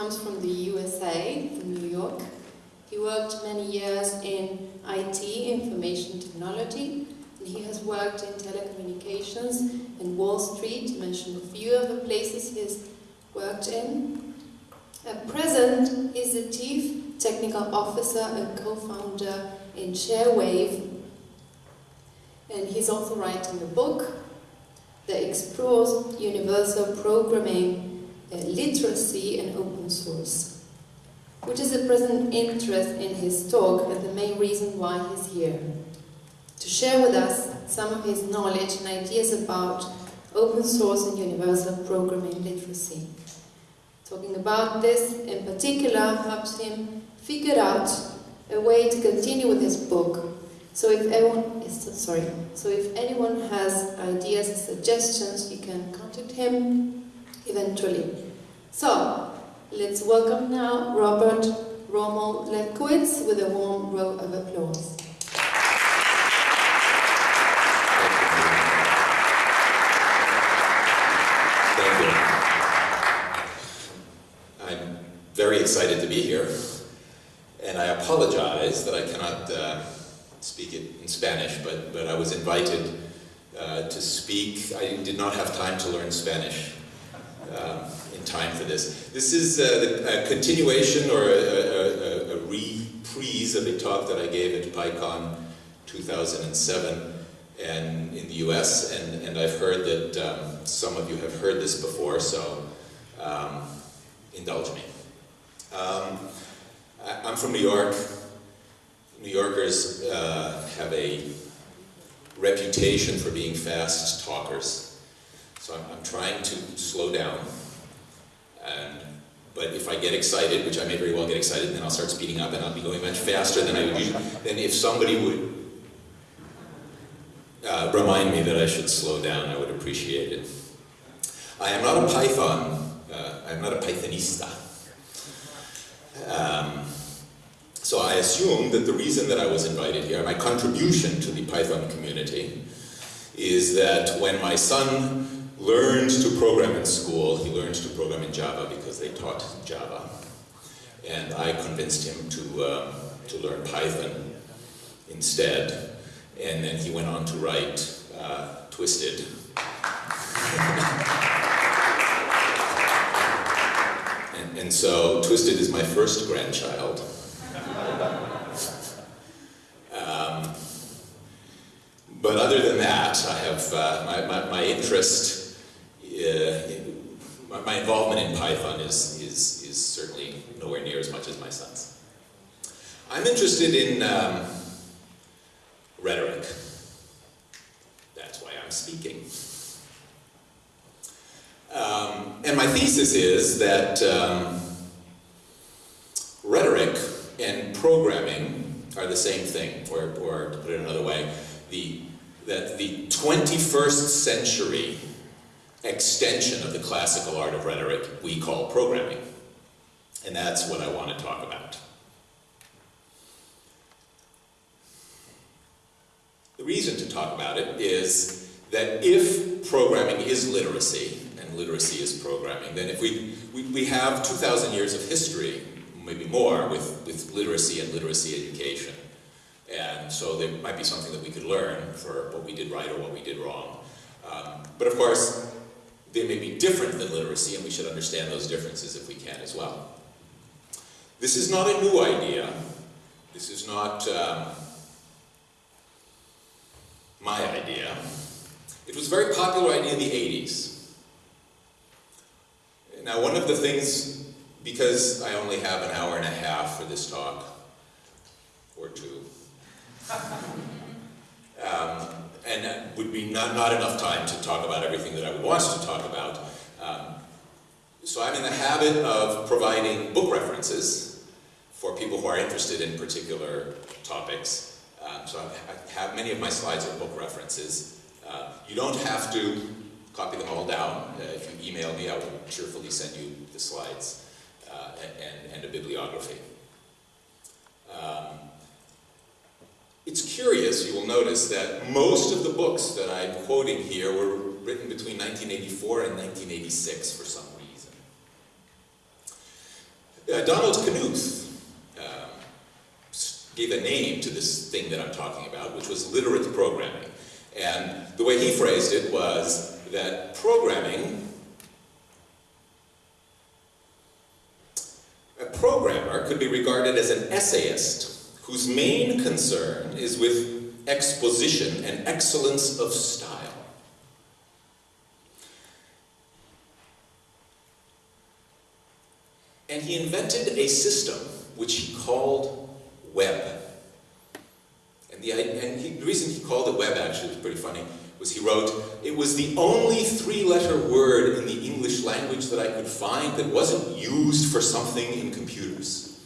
comes from the USA, from New York. He worked many years in IT, information technology, and he has worked in telecommunications in Wall Street, to mention a few of the places he's worked in. At present, he's the Chief Technical Officer and co-founder in ShareWave, and he's also writing a book that explores universal programming, literacy and open source, which is a present interest in his talk and the main reason why he's here. To share with us some of his knowledge and ideas about open source and universal programming literacy. Talking about this in particular helps him figure out a way to continue with his book. So if anyone is sorry, so if anyone has ideas suggestions, you can contact him eventually. So let's welcome now Robert Rommel Lefkowitz with a warm row of applause. Thank you. I'm very excited to be here, and I apologize that I cannot uh, speak it in Spanish, but, but I was invited uh, to speak. I did not have time to learn Spanish um, time for this. This is a, a continuation or a, a, a, reprise of a talk that I gave at PyCon 2007 and in the US, and, and I've heard that um, some of you have heard this before, so um, indulge me. Um, I, I'm from New York. New Yorkers uh, have a reputation for being fast talkers, so I'm, I'm trying to slow down. But if I get excited, which I may very well get excited, then I'll start speeding up and I'll be going much faster than I would usually. Then if somebody would uh, remind me that I should slow down, I would appreciate it. I am not a Python, uh, I'm not a Pythonista. Um, so I assume that the reason that I was invited here, my contribution to the Python community, is that when my son learned to program in school, he learned to program in Java because they taught Java. And I convinced him to, uh, to learn Python instead and then he went on to write uh, Twisted. and, and so Twisted is my first grandchild. Um, but other than that, I have uh, my, my, my, interest, involvement in Python is, is, is certainly nowhere near as much as my son's. I'm interested in um, rhetoric. That's why I'm speaking. Um, and my thesis is that um, rhetoric and programming are the same thing, or, or to put it another way, the, that the 21st century extension of the classical art of rhetoric we call programming. And that's what I want to talk about. The reason to talk about it is that if programming is literacy, and literacy is programming, then if we, we, we have 2,000 years of history, maybe more, with, with literacy and literacy education. And so there might be something that we could learn for what we did right or what we did wrong. Um, but of course, they may be different than literacy, and we should understand those differences if we can as well. This is not a new idea. This is not um, my idea. It was a very popular idea in the 80s. Now, one of the things, because I only have an hour and a half for this talk, or two, um, and that would be not, not enough time to talk about everything that I want to talk about. Um, so I'm in the habit of providing book references for people who are interested in particular topics. Um, so I have many of my slides are book references. Uh, you don't have to copy them all down. Uh, if you email me, I will cheerfully send you the slides uh, and, and, a bibliography. Um, it's curious, you will notice that most of the books that I'm quoting here were written between 1984 and 1986 for some reason. Uh, Donald Knuth um, gave a name to this thing that I'm talking about, which was literate programming. And the way he phrased it was that programming, a programmer could be regarded as an essayist whose main concern is with exposition and excellence of style. And he invented a system which he called web. And the, and he, the reason he called it web actually was pretty funny, was he wrote, it was the only three-letter word in the English language that I could find that wasn't used for something in computers.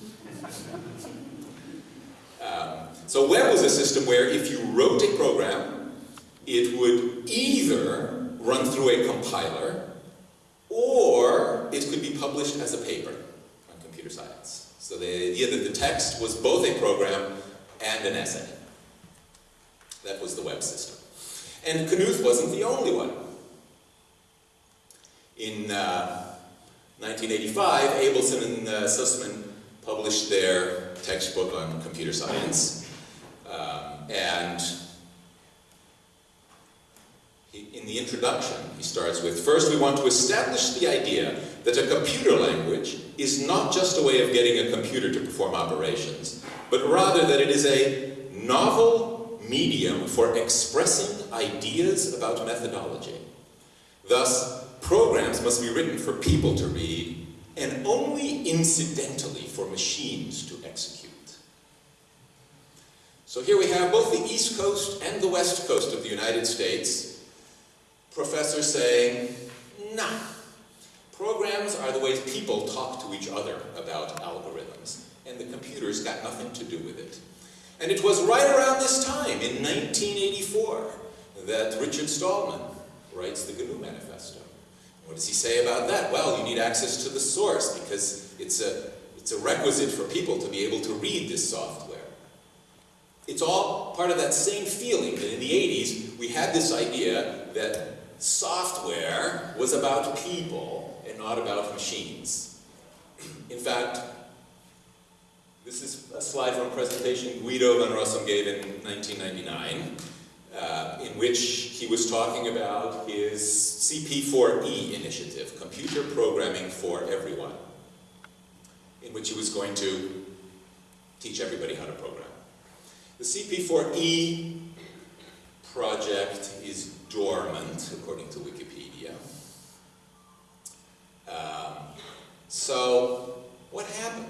um, so web was a system where if you wrote a program, it would either run through a compiler, or it could be published as a paper on computer science. So the idea that the text was both a program and an essay. That was the web system. And Knuth wasn't the only one. In uh, 1985, Abelson and uh, Sussman published their textbook on computer science. And he, in the introduction, he starts with, first we want to establish the idea that a computer language is not just a way of getting a computer to perform operations, but rather that it is a novel medium for expressing ideas about methodology. Thus, programs must be written for people to read and only incidentally for machines to. So here we have both the East Coast and the West Coast of the United States, professors saying, nah, programs are the ways people talk to each other about algorithms, and the computer's got nothing to do with it. And it was right around this time, in 1984, that Richard Stallman writes the GNU Manifesto. What does he say about that? Well, you need access to the source because it's a, it's a requisite for people to be able to read this software. It's all part of that same feeling that in the 80s we had this idea that software was about people and not about machines. In fact, this is a slide from a presentation Guido van Rossum gave in 1999, uh, in which he was talking about his CP4E initiative, Computer Programming for Everyone, in which he was going to teach everybody how to program. The CP4E project is dormant, according to Wikipedia. Um, so, what happened?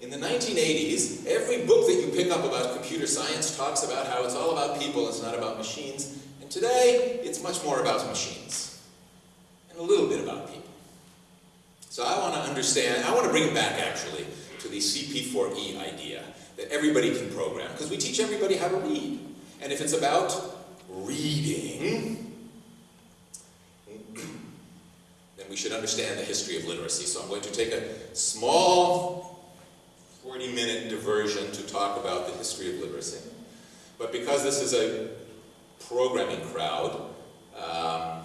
In the 1980s, every book that you pick up about computer science talks about how it's all about people, it's not about machines. And today, it's much more about machines. And a little bit about people. So I want to understand, I want to bring it back actually to the CP4E idea, that everybody can program. Because we teach everybody how to read. And if it's about reading, then we should understand the history of literacy. So I'm going to take a small 40 minute diversion to talk about the history of literacy. But because this is a programming crowd, um,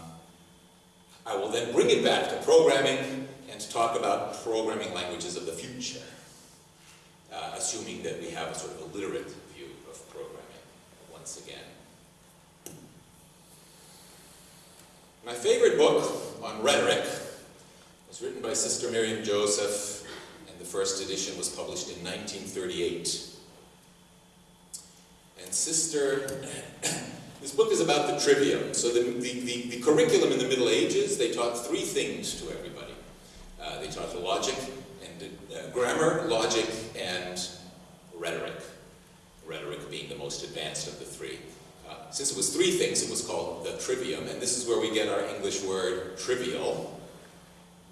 I will then bring it back to programming and to talk about programming languages of the future, uh, assuming that we have a sort of a literate view of programming once again. My favorite book on rhetoric was written by Sister Miriam Joseph and the first edition was published in 1938. And Sister, this book is about the trivium. So the, the, the, the, curriculum in the Middle Ages, they taught three things to everybody. Uh, they taught logic and uh, grammar, logic, and rhetoric. Rhetoric being the most advanced of the three. Uh, since it was three things, it was called the trivium, and this is where we get our English word trivial,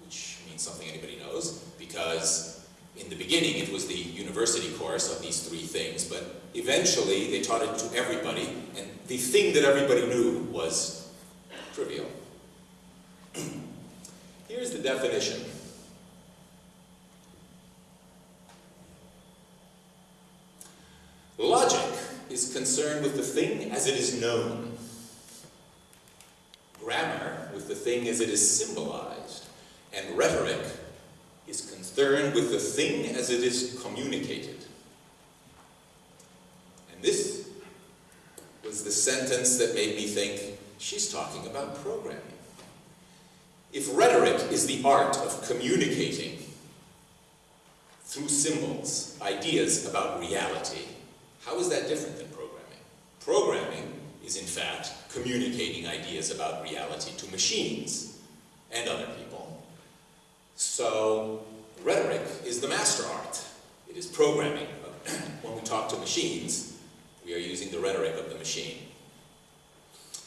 which means something anybody knows, because in the beginning it was the university course of these three things, but eventually they taught it to everybody, and the thing that everybody knew was trivial. Here's the definition. Logic is concerned with the thing as it is known. Grammar with the thing as it is symbolized. And rhetoric is concerned with the thing as it is communicated. And this was the sentence that made me think, she's talking about programming. If rhetoric is the art of communicating through symbols, ideas about reality, how is that different than programming? Programming is in fact communicating ideas about reality to machines and other people. So rhetoric is the master art. It is programming. when we talk to machines, we are using the rhetoric of the machine.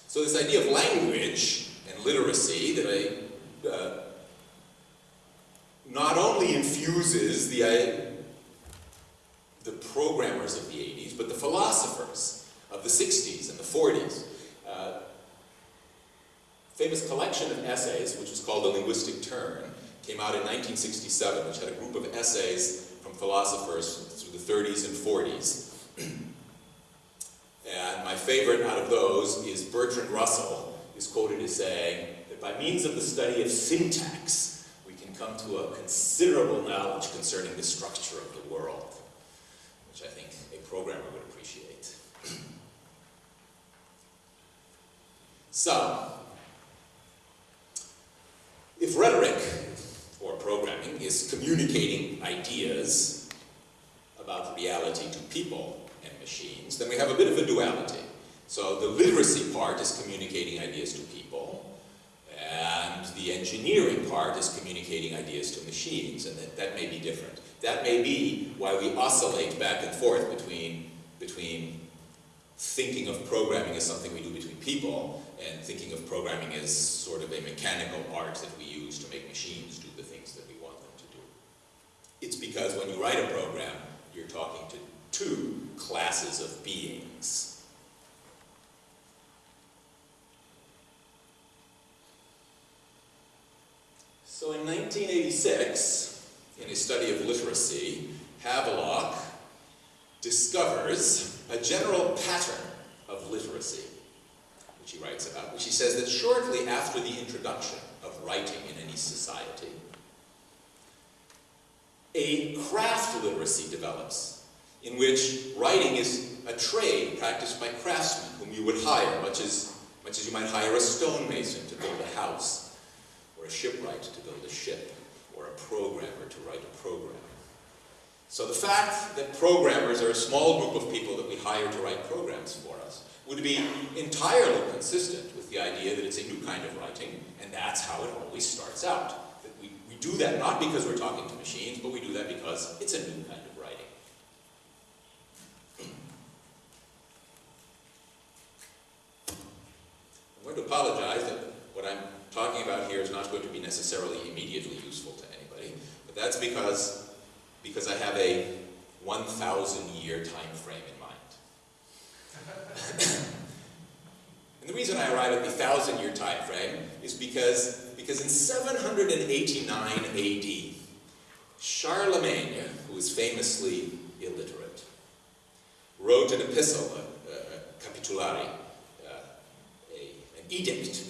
So this idea of language and literacy that I uh, not only infuses the, uh, the programmers of the 80s, but the philosophers of the 60s and the 40s. Uh, famous collection of essays, which was called The Linguistic Turn, came out in 1967, which had a group of essays from philosophers through the 30s and 40s. and my favorite out of those is Bertrand Russell, is quoted as saying that by means of the study of syntax, we can come to a considerable knowledge concerning the structure of the world, which I think a programmer would appreciate. so, if rhetoric, or programming, is communicating ideas about reality to people and machines, then we have a bit of a duality. So the literacy part is communicating ideas to people, the engineering part is communicating ideas to machines, and that, that may be different. That may be why we oscillate back and forth between, between thinking of programming as something we do between people and thinking of programming as sort of a mechanical art that we use to make machines do the things that we want them to do. It's because when you write a program, you're talking to two classes of beings. So in 1986, in a study of literacy, Havelock discovers a general pattern of literacy, which he writes about, which he says that shortly after the introduction of writing in any society, a craft literacy develops, in which writing is a trade practiced by craftsmen whom you would hire, much as, much as you might hire a stonemason to build a house a shipwright to build a ship, or a programmer to write a program. So the fact that programmers are a small group of people that we hire to write programs for us would be entirely consistent with the idea that it's a new kind of writing, and that's how it always starts out. That we, we do that not because we're talking to machines, but we do that because it's a new kind of writing. I'm going to apologize that what I'm talking about here is not going to be necessarily immediately useful to anybody, but that's because, because I have a 1,000 year time frame in mind. and the reason I arrive at the 1,000 year time frame is because, because in 789 AD, Charlemagne, who was famously illiterate, wrote an epistle, a, a, a capitulary, uh, a, an edict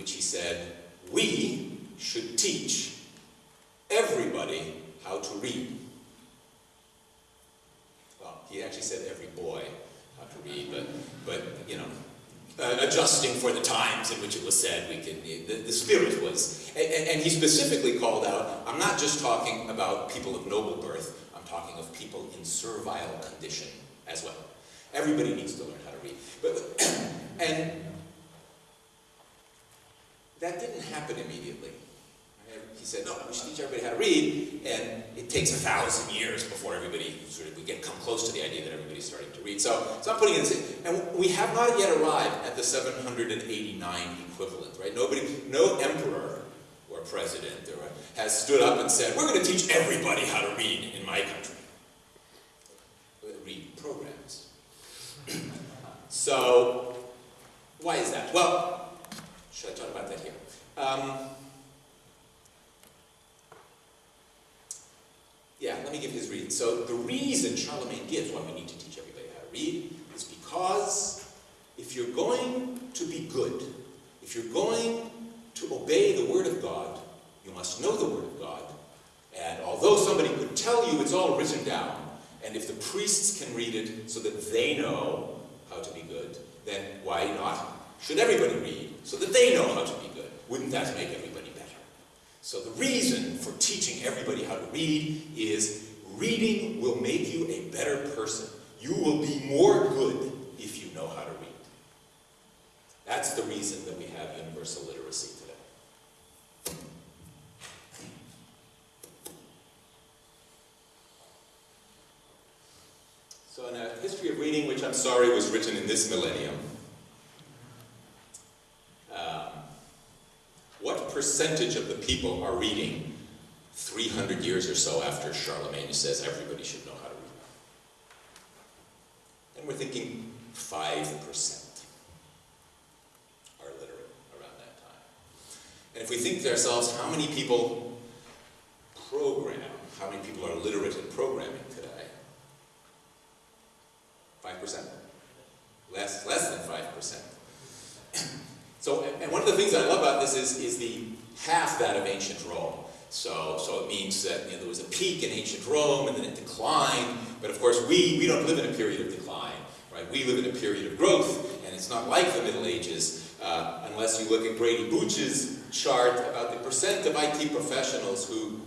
which he said, we should teach everybody how to read. Well, he actually said every boy how to read, but, but you know, uh, adjusting for the times in which it was said, we can, the, the spirit was, and, and, he specifically called out, I'm not just talking about people of noble birth, I'm talking of people in servile condition as well. Everybody needs to learn how to read. But, and that didn't happen immediately. He said, no, we should teach everybody how to read, and it takes a thousand years before everybody sort of, we get come close to the idea that everybody's starting to read. So, so I'm putting in this, and we have not yet arrived at the 789 equivalent, right? Nobody, no emperor or president or has stood up and said, we're going to teach everybody how to read in my country. Read programs. so, why is that? Well, should I talk about that here? Um, yeah, let me give his reason. So the reason Charlemagne gives why we need to teach everybody how to read is because if you're going to be good, if you're going to obey the Word of God, you must know the Word of God, And although somebody could tell you it's all written down, and if the priests can read it so that they know how to be good, then why not? Should everybody read so that they know how to be good? Wouldn't that make everybody better? So the reason for teaching everybody how to read is reading will make you a better person. You will be more good if you know how to read. That's the reason that we have universal literacy today. So in a history of reading, which I'm sorry was written in this millennium, um, what percentage of the people are reading 300 years or so after Charlemagne says everybody should know how to read? And we're thinking 5% are literate around that time. And if we think to ourselves, how many people program, how many people are literate in programming today? 5%? Less, less than 5%. so, and one of the things I love about this is, is the half that of ancient Rome. So, so it means that you know, there was a peak in ancient Rome and then it declined. But of course, we, we don't live in a period of decline, right? We live in a period of growth, and it's not like the Middle Ages, uh, unless you look at Grady Booch's chart about the percent of IT professionals who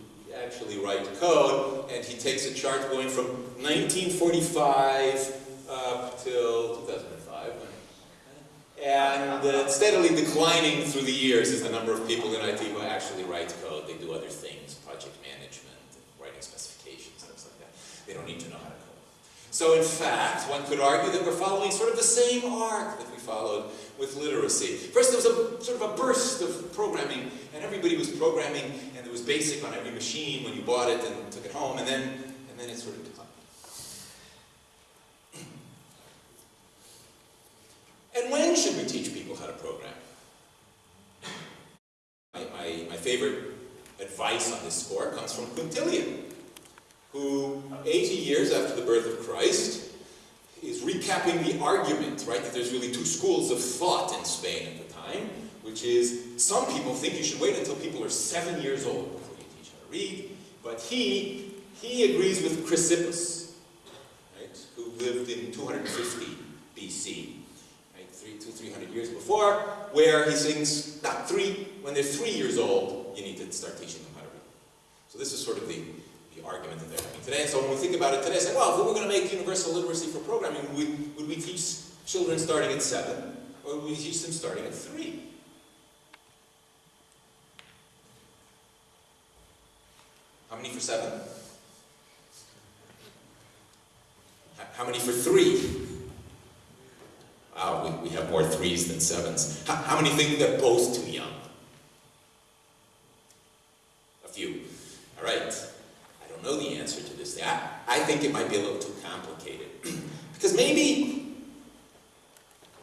actually write code, and he takes a chart going from 1945 up till 2005. And uh, steadily declining through the years is the number of people in IT who actually write code. They do other things, project management, writing specifications, things like that. They don't need to know how to code. So in fact, one could argue that we're following sort of the same arc that we followed with literacy. First there was a sort of a burst of programming, and everybody was programming, and it was basic on every machine when you bought it and took it home, and then, and then it sort of declined. And when should we teach people how to program? My, my, my favorite advice on this score comes from Quintilian, who 80 years after the birth of Christ is recapping the argument, right, that there's really two schools of thought in Spain at the time, which is some people think you should wait until people are seven years old before you teach how to read, but he, he agrees with Chrysippus, right, who lived in 250 BC three, two, three hundred years before, where he sings, not three, when they're three years old, you need to start teaching them how to read. So this is sort of the, the argument that they're having today. So when we think about it today, say, well, if we were going to make universal literacy for programming, would would we teach children starting at seven, or would we teach them starting at three? How many for seven? How many for three? Wow, we, we have more threes than sevens. How, how many think they're both too young? A few. All right. I don't know the answer to this. I, I think it might be a little too complicated. because maybe,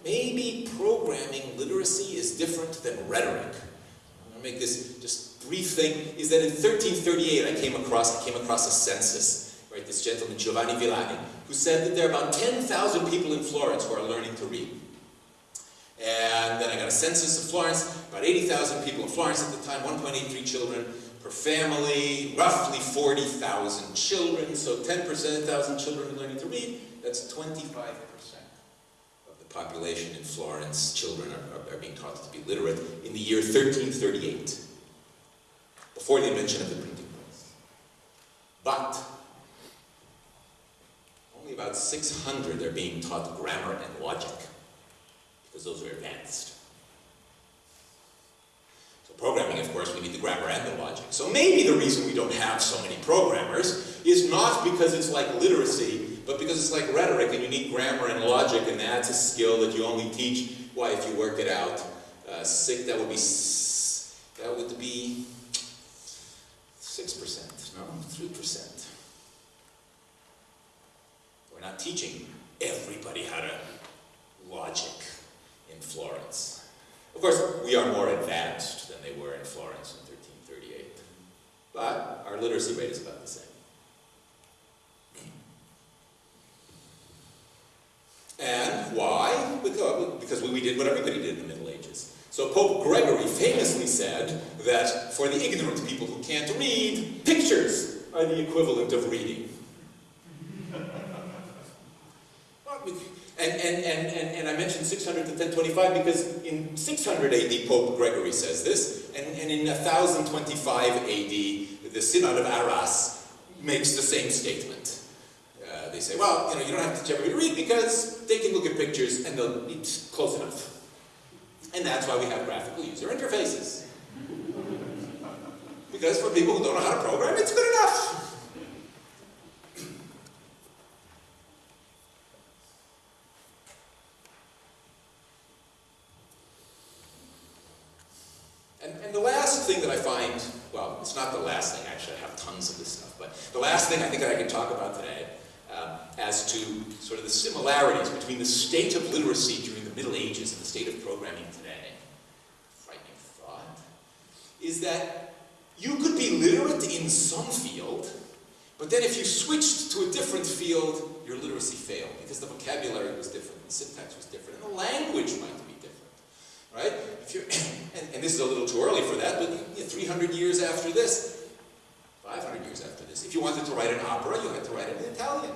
maybe programming literacy is different than rhetoric. I'm going to make this just brief thing, is that in 1338 I came across, I came across a census, right, this gentleman Giovanni Villani, who said that there are about 10,000 people in Florence who are learning to read. And then I got a census of Florence, about 80,000 people in Florence at the time, 1.83 children per family, roughly 40,000 children, so 10% of 1,000 children are learning to read, that's 25% of the population in Florence. Children are, are, are being taught to be literate in the year 1338, before the invention of the printing press. But only about 600 are being taught grammar and logic, because those are advanced. So programming, of course, we need the grammar and the logic. So maybe the reason we don't have so many programmers is not because it's like literacy, but because it's like rhetoric and you need grammar and logic and that's a skill that you only teach, why, if you work it out, uh, six, that would be, that would be 6%, no, 3%. We're not teaching everybody how to logic in Florence. Of course, we are more advanced than they were in Florence in 1338, but our literacy rate is about the same. And why? Because we did what everybody did in the Middle Ages. So Pope Gregory famously said that for the ignorant people who can't read, pictures are the equivalent of reading. And, and, and, and, and I mentioned 600 to 1025 because in 600 AD, Pope Gregory says this, and, and in 1025 AD, the Synod of Arras makes the same statement. Uh, they say, well, you know, you don't have to teach everybody to read because they can look at pictures and they'll, it's close enough. And that's why we have graphical user interfaces. Because for people who don't know how to program, it's good enough. And, and the last thing that I find, well, it's not the last thing, actually, I have tons of this stuff, but the last thing I think that I can talk about today um, as to sort of the similarities between the state of literacy during the Middle Ages and the state of programming today, frightening thought, is that you could be literate in some field, but then if you switched to a different field, your literacy failed because the vocabulary was different, the syntax was different, and the language might be right? And, and this is a little too early for that, but you know, 300 years after this, 500 years after this, if you wanted to write an opera, you had to write it in Italian.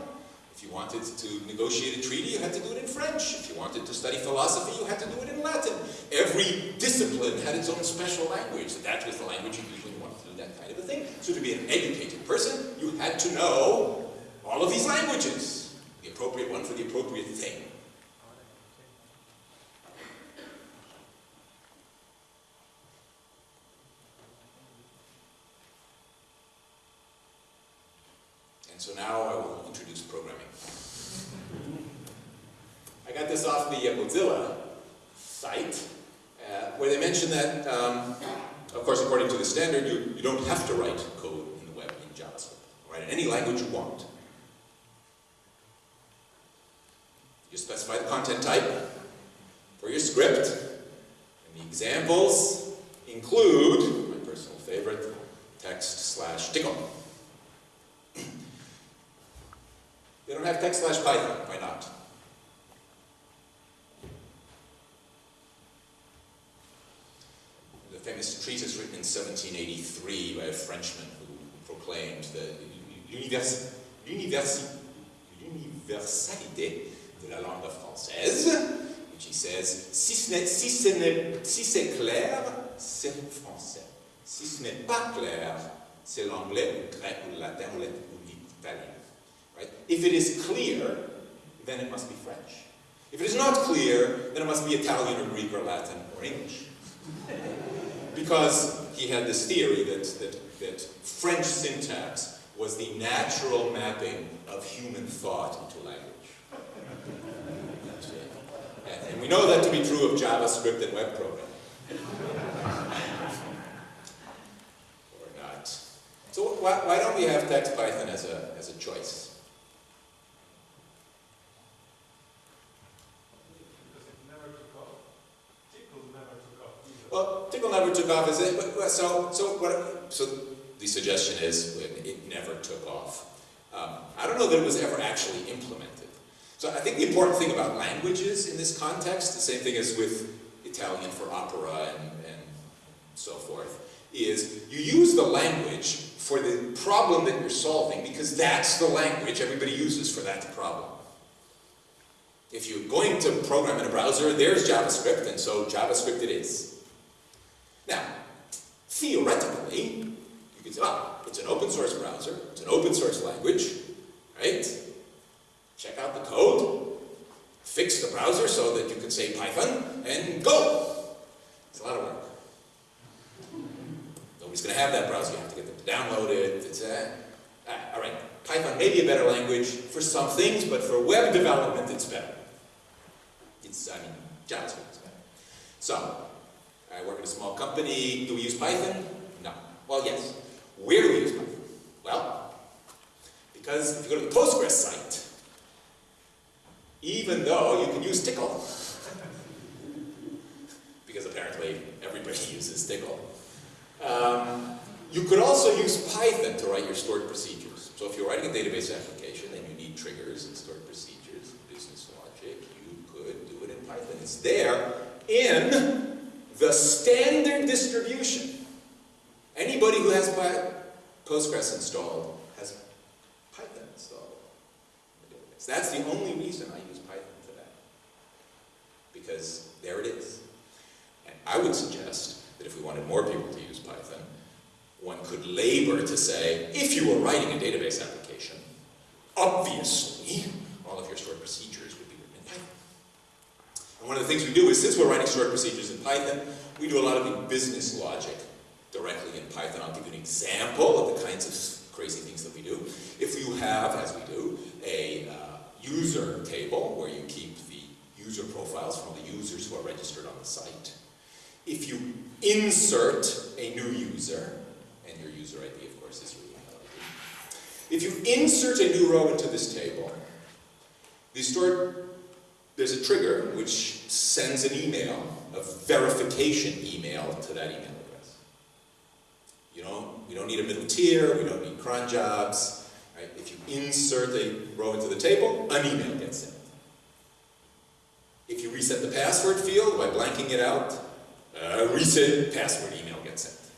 If you wanted to negotiate a treaty, you had to do it in French. If you wanted to study philosophy, you had to do it in Latin. Every discipline had its own special language. That was the language you usually wanted to do that kind of a thing. So to be an educated person, you had to know all of these languages. The appropriate one for the appropriate thing. And so now I will introduce programming. I got this off the uh, Mozilla site, uh, where they mention that, um, of course, according to the standard, you, you don't have to write code in the web in JavaScript. Write in any language you want. You specify the content type for your script, and the examples include, my personal favorite, text slash Tcl. They don't have text slash Python. Why not? The famous treatise written in 1783 by a Frenchman who proclaimed the l'univers- l'univers- l'universalité de la langue française, which he says, si ce n'est- si si c'est clair, c'est français. Si ce n'est pas clair, c'est l'anglais, ou le grec, ou le latin, ou l'italien. Right? If it is clear, then it must be French. If it is not clear, then it must be Italian or Greek or Latin or English. Because he had this theory that, that, that French syntax was the natural mapping of human thought into language. And, we know that to be true of JavaScript and web programming. or not. So why, why don't we have text Python as a, as a choice? Because it never took off. Tcl never took off either. Well, Tcl never took off, it? But, so, so what? So the suggestion is it it never took off. Um, I don't know that it was ever actually implemented. So I think the important thing about languages in this context, the same thing as with Italian for opera and, and so forth, is you use the language for the problem that you're solving because that's the language everybody uses for that problem. If you're going to program in a browser, there's JavaScript, and so JavaScript it is. Now, theoretically, you could say, oh, it's an open source browser, it's an open source language, right? Check out the code, fix the browser so that you can say Python, and go! It's a lot of work. Nobody's going to have that browser, you have to get them to download it, it's uh, all right, Python may be a better language for some things, but for web development it's better. It's, I mean, JavaScript is better. So, I work at a small company. Do we use Python? No. Well, yes. Where do we use Python? Well, because if you go to the Postgres site, even though you can use Tcl, because apparently everybody uses Tcl, um, you could also use Python to write your stored procedures. So if you're writing a database application and you need triggers and stored procedures, business logic, you could do it in Python. It's there in the standard distribution. Anybody who has Postgres installed has Python installed. That's the only reason I use Python today. Because there it is. And I would suggest that if we wanted more people to use Python, one could labor to say, if you were writing a database application, obviously, all of your stored procedures would be written in Python. And one of the things we do is, since we're writing stored procedures in Python, we do a lot of the business logic directly in Python. I'll give you an example of the kinds of crazy things that we do. If you have, as we do, a uh, user table where you keep the user profiles from the users who are registered on the site, if you insert a new user, and your user ID, of course, is your email ID. If you insert a new row into this table, the stored, there's a trigger which sends an email, a verification email to that email address. You know, we don't need a middle tier, we don't need cron jobs. Right? If you insert a row into the table, an email gets sent. If you reset the password field by blanking it out, a reset password email gets sent.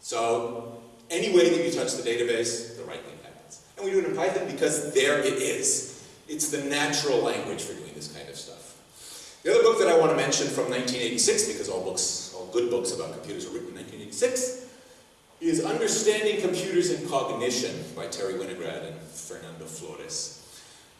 So any way that you touch the database, the right thing happens. And we do it in Python because there it is. It's the natural language for doing this kind of stuff. The other book that I want to mention from 1986, because all books, all good books about computers were written in 1986, is Understanding Computers and Cognition by Terry Winograd and Fernando Flores.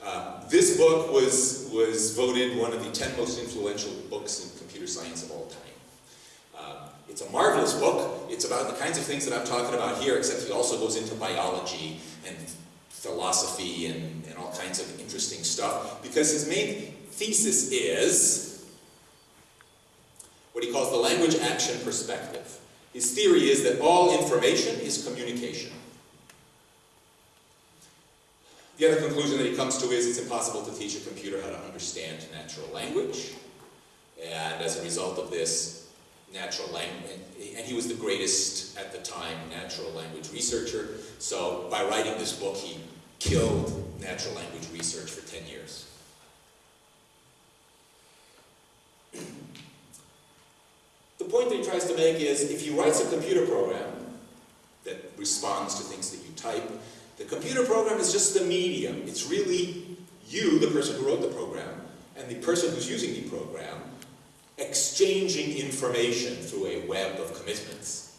Uh, this book was, was voted one of the 10 most influential books in computer science of all time. Uh, it's a marvelous book. It's about the kinds of things that I'm talking about here, except he also goes into biology and philosophy and, and all kinds of interesting stuff, because his main thesis is what he calls the language action perspective. His theory is that all information is communication. The other conclusion that he comes to is it's impossible to teach a computer how to understand natural language. And as a result of this, natural language, and he was the greatest at the time natural language researcher, so by writing this book he killed natural language research for 10 years. the point that he tries to make is if he writes a computer program that responds to things that you type, the computer program is just the medium. It's really you, the person who wrote the program, and the person who's using the program, exchanging information through a web of commitments.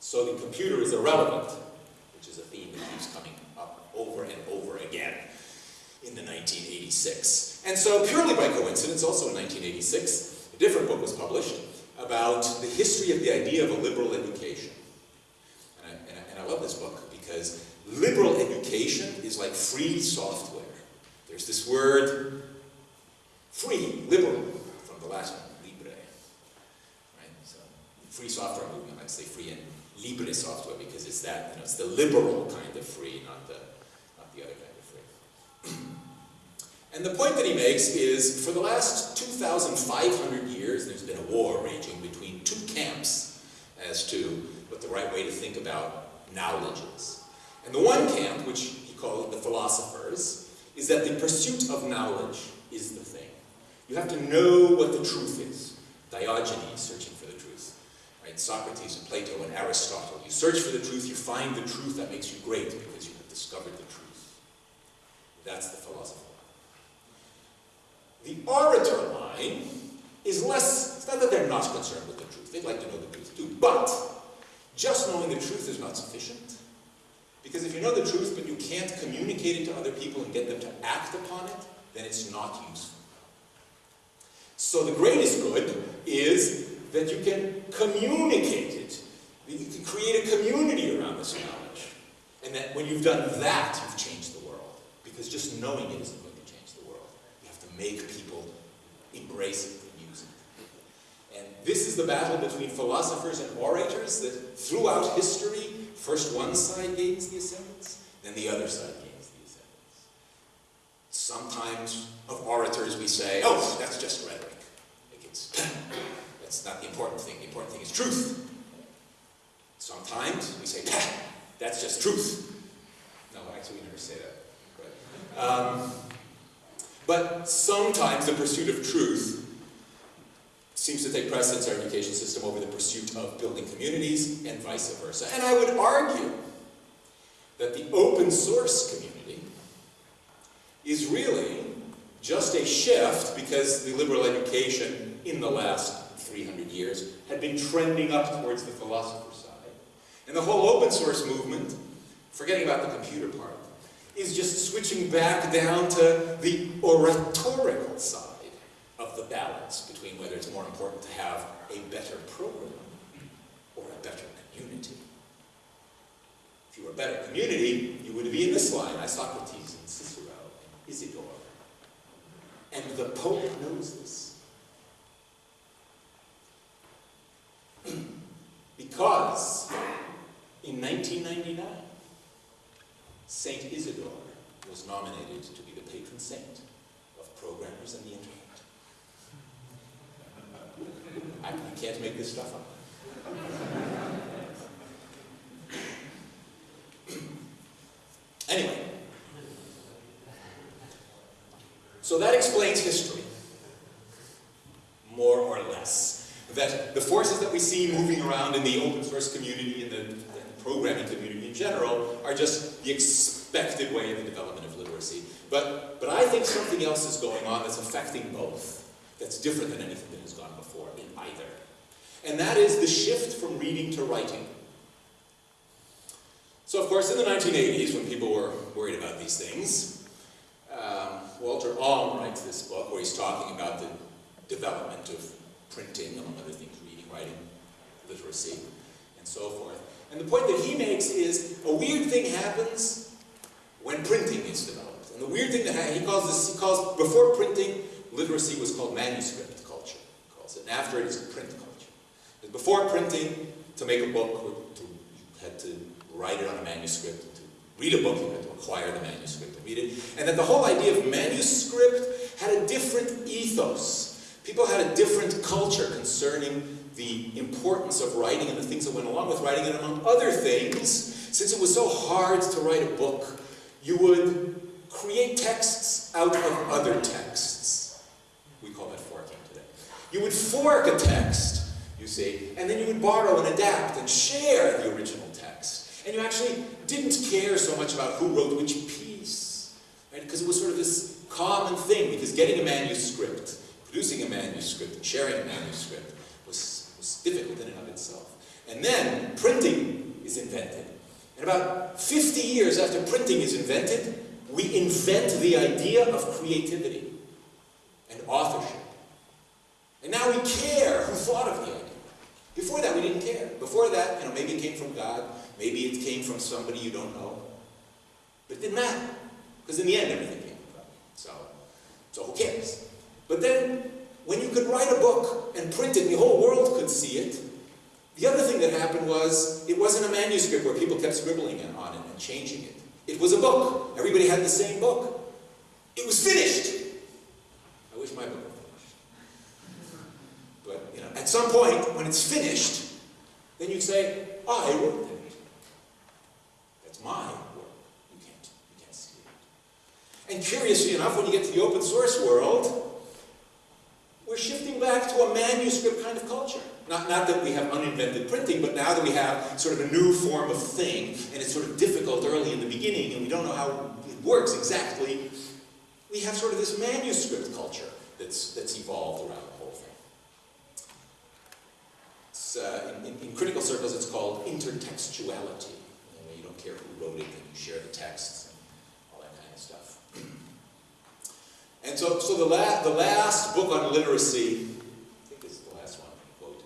So the computer is irrelevant, which is a theme that keeps coming over and over again in the 1986. And so purely by coincidence, also in 1986, a different book was published about the history of the idea of a liberal education. And I, and I, and I love this book because liberal education is like free software. There's this word, free, liberal, from the Latin, libre. Right? So, free software movement, I'd say free and libre software because it's that, you know, it's the liberal kind of free, not the, the other kind of and the point that he makes is, for the last 2,500 years, there's been a war raging between two camps as to what the right way to think about knowledge is. And the one camp, which he called the philosophers, is that the pursuit of knowledge is the thing. You have to know what the truth is. Diogenes searching for the truth. Right? Socrates and Plato and Aristotle. You search for the truth, you find the truth that makes you great because you have discovered the truth. That's the philosopher line. The orator line is less, it's not that they're not concerned with the truth, they'd like to know the truth too, but just knowing the truth is not sufficient. Because if you know the truth but you can't communicate it to other people and get them to act upon it, then it's not useful. So the greatest good is that you can communicate it. That you can create a community around this knowledge. And that when you've done that, you've changed. Because just knowing it isn't going to change the world. You have to make people embrace it and use it. And this is the battle between philosophers and orators that throughout history First one side gains the ascendance, then the other side gains the ascendance. Sometimes of orators we say, oh, that's just rhetoric. That's not the important thing. The important thing is truth. Sometimes we say, that's just truth. No, actually we never say that. But, um, but sometimes the pursuit of truth seems to take precedence in our education system over the pursuit of building communities and vice versa. And I would argue that the open source community is really just a shift because the liberal education in the last 300 years had been trending up towards the philosopher side. And the whole open source movement, forgetting about the computer part, is just switching back down to the oratorical side of the balance between whether it's more important to have a better program or a better community. If you were a better community, you would be in this line. I Socrates and Cicero Isidore. And the Pope knows this. because in 1999, Saint Isidore was nominated to be the patron saint of programmers and the internet. I, can't make this stuff up. anyway, so that explains history, more or less. That the forces that we see moving around in the open source community and the, the programming community general are just the expected way of the development of literacy. But, but I think something else is going on that's affecting both, that's different than anything that has gone before in either. And that is the shift from reading to writing. So of course, in the 1980s, when people were worried about these things, um, Walter Ong writes this book where he's talking about the development of printing, among other things, reading, writing, literacy, and so forth. And the point that he makes is a weird thing happens when printing is developed. And the weird thing that he calls this, he calls, before printing, literacy was called manuscript culture, he calls it, and after it is print culture. And before printing, to make a book, to, you had to write it on a manuscript, to read a book, you had to acquire the manuscript and read it. And that the whole idea of manuscript had a different ethos. People had a different culture concerning the importance of writing and the things that went along with writing, and among other things, since it was so hard to write a book, you would create texts out of other texts. We call that forking today. You would fork a text, you see, and then you would borrow and adapt and share the original text. And you actually didn't care so much about who wrote which piece, right? Because it was sort of this common thing, because getting a manuscript, producing a manuscript, sharing a manuscript difficult in and of itself. And then printing is invented. And about 50 years after printing is invented, we invent the idea of creativity and authorship. And now we care who thought of the idea. Before that, we didn't care. Before that, you know, maybe it came from God, maybe it came from somebody you don't know. But it didn't matter. Because in the end, everything came from God. So, so who cares? But then, when you could write a book and print it, and the whole world could see it, the other thing that happened was, it wasn't a manuscript where people kept scribbling on it and changing it. It was a book. Everybody had the same book. It was finished. I wish my book were finished. But, you know, at some point, when it's finished, then you say, I wrote it. That's my work. You can't, you can't see it. And curiously enough, when you get to the open source world, we're shifting back to a manuscript kind of culture. Not, not that we have uninvented printing, but now that we have sort of a new form of thing, and it's sort of difficult early in the beginning, and we don't know how it works exactly, we have sort of this manuscript culture that's, that's evolved around the whole thing. Uh, in, in, critical circles, it's called intertextuality. You, don't care who wrote it, and you share the texts and all that kind of stuff. And so, so the, la the last book on literacy, I think this is the last one, quote,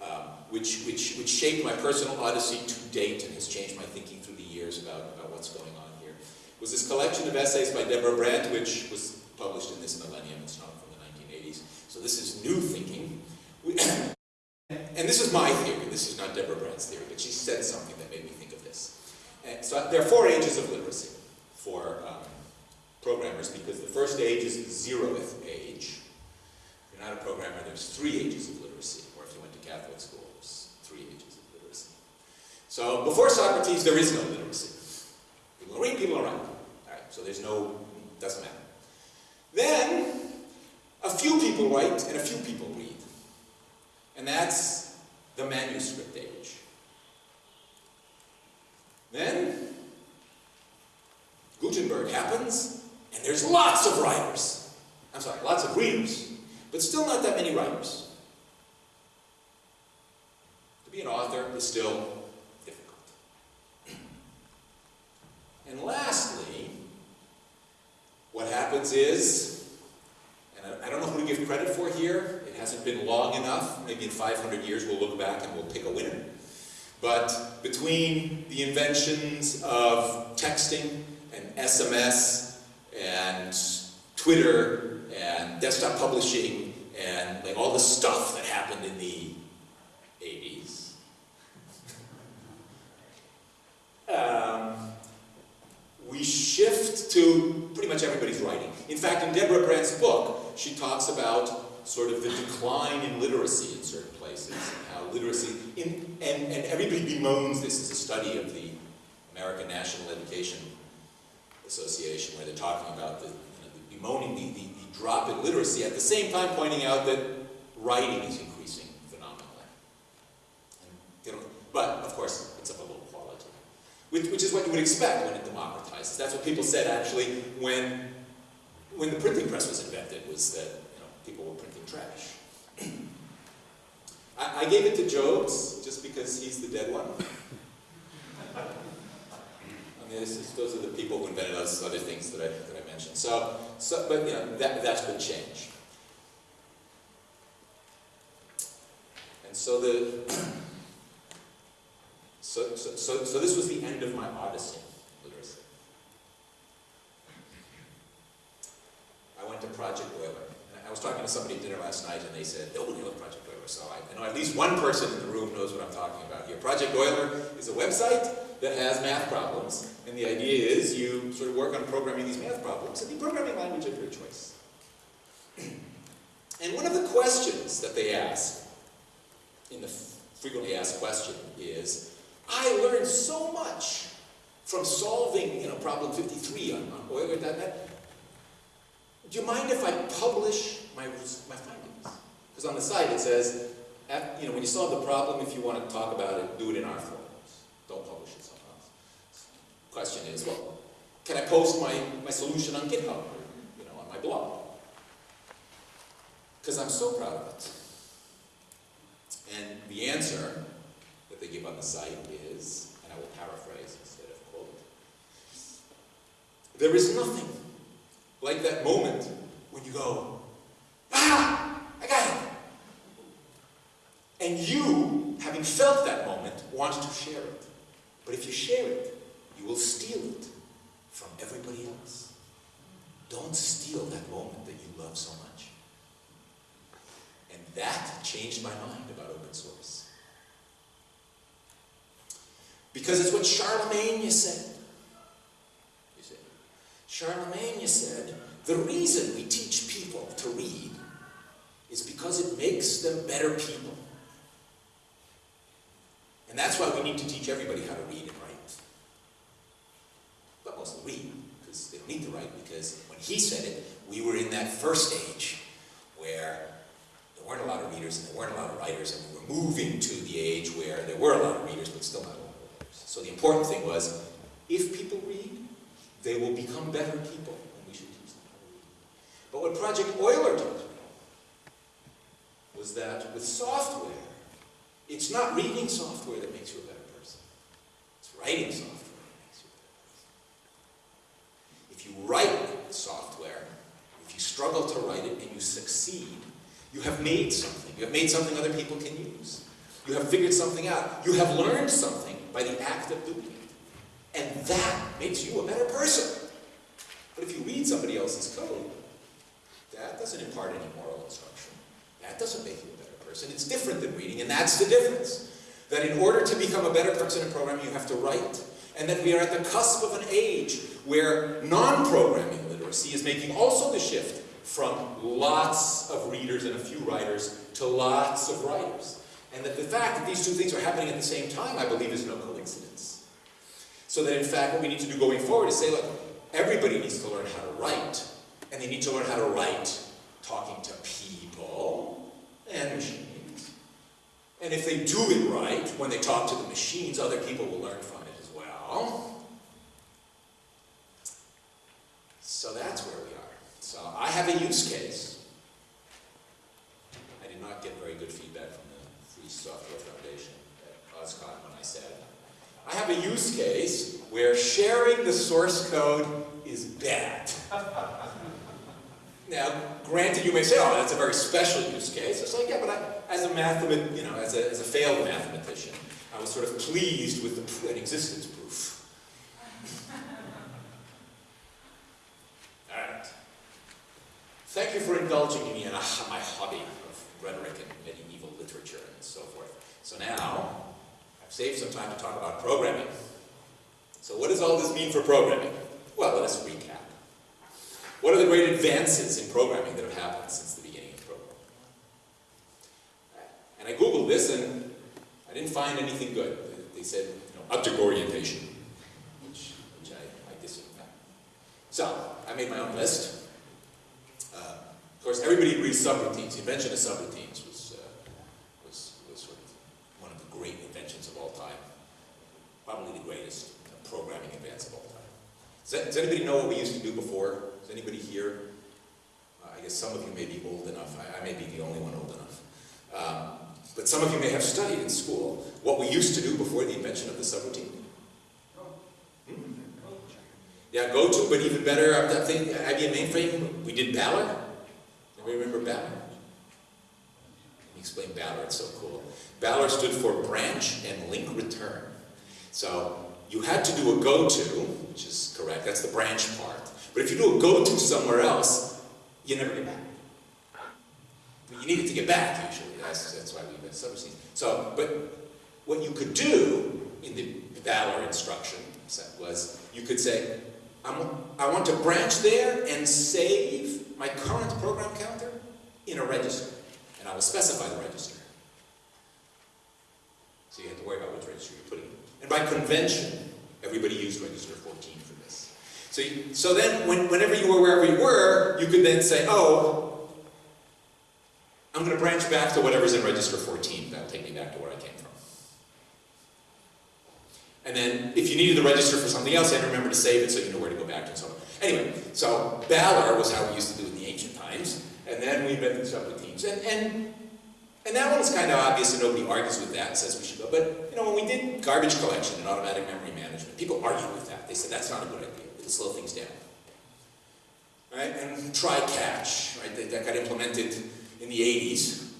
um, which, which, which shaped my personal odyssey to date and has changed my thinking through the years about, about what's going on here, was this collection of essays by Deborah Brandt, which was published in this millennium. It's not from the 1980s. So this is new thinking. And this is my theory. This is not Deborah Brandt's theory, but she said something that made me think of this. And so there are four ages of literacy for um, programmers because the first age is the zeroth age. If you're not a programmer, there's three ages of literacy, or if you went to Catholic school, there's three ages of literacy. So before Socrates, there is no literacy. People read, people write. All right, so there's no, doesn't matter. Then, a few people write and a few people read. And that's the manuscript age. Then, Gutenberg happens, and there's lots of writers. I'm sorry, lots of readers, but still not that many writers. To be an author is still difficult. And lastly, what happens is, and I, don't know who to give credit for here, it hasn't been long enough, maybe in 500 years we'll look back and we'll pick a winner. But between the inventions of texting and SMS and Twitter and desktop publishing and like all the stuff that happened in the 80s, um, we shift to pretty much everybody's writing. In fact, in Deborah Brandt's book, she talks about sort of the decline in literacy in certain places, and how literacy, in, and, and everybody bemoans this as a study of the American National Education Association, where they're talking about the, you know, the bemoaning the, the, the drop in literacy, at the same time pointing out that writing is increasing phenomenally. And, but, of course, it's of a low quality, which, which is what you would expect when it democratizes. That's what people said, actually, when, when the printing press was invented, was that you know, people were printing trash. I, I gave it to Jobs just because he's the dead one. Is, those are the people who invented those other things that I, that I mentioned. So, so, but you know, that, that's been changed. And so the, so, so, so, so this was the end of my odyssey literacy. I went to Project Euler. And I was talking to somebody at dinner last night, and they said, oh, nobody knows Project Euler. So I, know at least one person in the room knows what I'm talking about here. Project Euler is a website that has math problems, and the idea is you sort of work on programming these math problems, and the programming language of your choice. And one of the questions that they ask, in the frequently asked question, is, I learned so much from solving, you know, problem 53 on, on Euler.net. Do you mind if I publish my, my findings? Because on the site it says, you know, when you solve the problem, if you want to talk about it, do it in our forums. Don't publish it somewhere else. Question is, well, can I post my, my solution on GitHub or, you know, on my blog? Because I'm so proud of it. And the answer that they give on the site is, and I will paraphrase instead of quote, there is nothing like that moment when you go, ah, I got it. And you, having felt that moment, want to share it. But if you share it, you will steal it from everybody else. Don't steal that moment that you love so much. And that changed my mind about open source. Because it's what Charlemagne said. You see, Charlemagne said, the reason we teach people to read is because it makes them better people. And that's why we need to teach everybody how to read and write. But mostly read, because they don't need to write, because when he said it, we were in that first age where there weren't a lot of readers and there weren't a lot of writers, and we were moving to the age where there were a lot of readers, but still not a lot of writers. So the important thing was, if people read, they will become better people, and we should teach them how to read. But what Project Euler me was that with software, it's not reading software that makes you a better person. It's writing software that makes you a better person. If you write software, if you struggle to write it and you succeed, you have made something. You have made something other people can use. You have figured something out. You have learned something by the act of doing it. And that makes you a better person. But if you read somebody else's code, that doesn't impart any moral instruction. That doesn't make you a better person. It's different than reading, and that's the difference. That in order to become a better person in programming, you have to write. And that we are at the cusp of an age where non-programming literacy is making also the shift from lots of readers and a few writers to lots of writers. And that the fact that these two things are happening at the same time, I believe, is no coincidence. So that in fact, what we need to do going forward is say, look, everybody needs to learn how to write, and they need to learn how to write talking to people and machines, And if they do it right, when they talk to the machines, other people will learn from it as well. So that's where we are. So I have a use case. I did not get very good feedback from the Free Software Foundation at OSCON when I said, I have a use case where sharing the source code is bad. Now, granted, you may say, oh, that's a very special use case. It's like, yeah, but I, as a mathemat, you know, as a, as a failed mathematician, I was sort of pleased with the, an existence proof. All right. Thank you for indulging me in my hobby of rhetoric and medieval literature and so forth. So now, I've saved some time to talk about programming. So what does all this mean for programming? Well, let us recap. What are the great advances in programming that have happened since the beginning of programming? And I googled this and I didn't find anything good. They said, you know, object orientation, which, which I, I disagree. So, I made my own list. Uh, of course, everybody agrees subroutines. The invention of subroutines was, uh, was, was sort of one of the great inventions of all time. Probably the greatest programming advance of all time. Does, does anybody know what we used to do before? Does anybody here? Uh, I guess some of you may be old enough. I, I may be the only one old enough. Um, but some of you may have studied in school what we used to do before the invention of the subroutine. Hmm? Yeah, go to, but even better, I'm thinking IBM mainframe, we did BALR. Anybody remember BALR? Let me explain BALR, it's so cool. BALR stood for branch and link return. So you had to do a go-to, which is correct, that's the branch part. But if you do a go-to somewhere else, you never get back. You needed to get back, usually. That's, that's why we invent subroutines. So, but what you could do in the BALR instruction set was you could say, I'm, I want to branch there and save my current program counter in a register. And I will specify the register. So you have to worry about which register you're putting in. And by convention, everybody used register 14 for this. So, you, so then, when, whenever you were wherever you were, you could then say, oh, I'm going to branch back to whatever's in register 14. That'll take me back to where I came from. And then, if you needed the register for something else, to remember to save it so you know where to go back to and so on. Anyway, so BALR was how we used to do it in the ancient times, and then we invented subroutines. And, and, and that one's kind of obvious, and nobody argues with that and says we should go. But, you know, when we did garbage collection and automatic memory management, people argued with that. They said that's not a good idea. It'll slow things down. Right? And try catch, right? That, that got implemented in the 80s.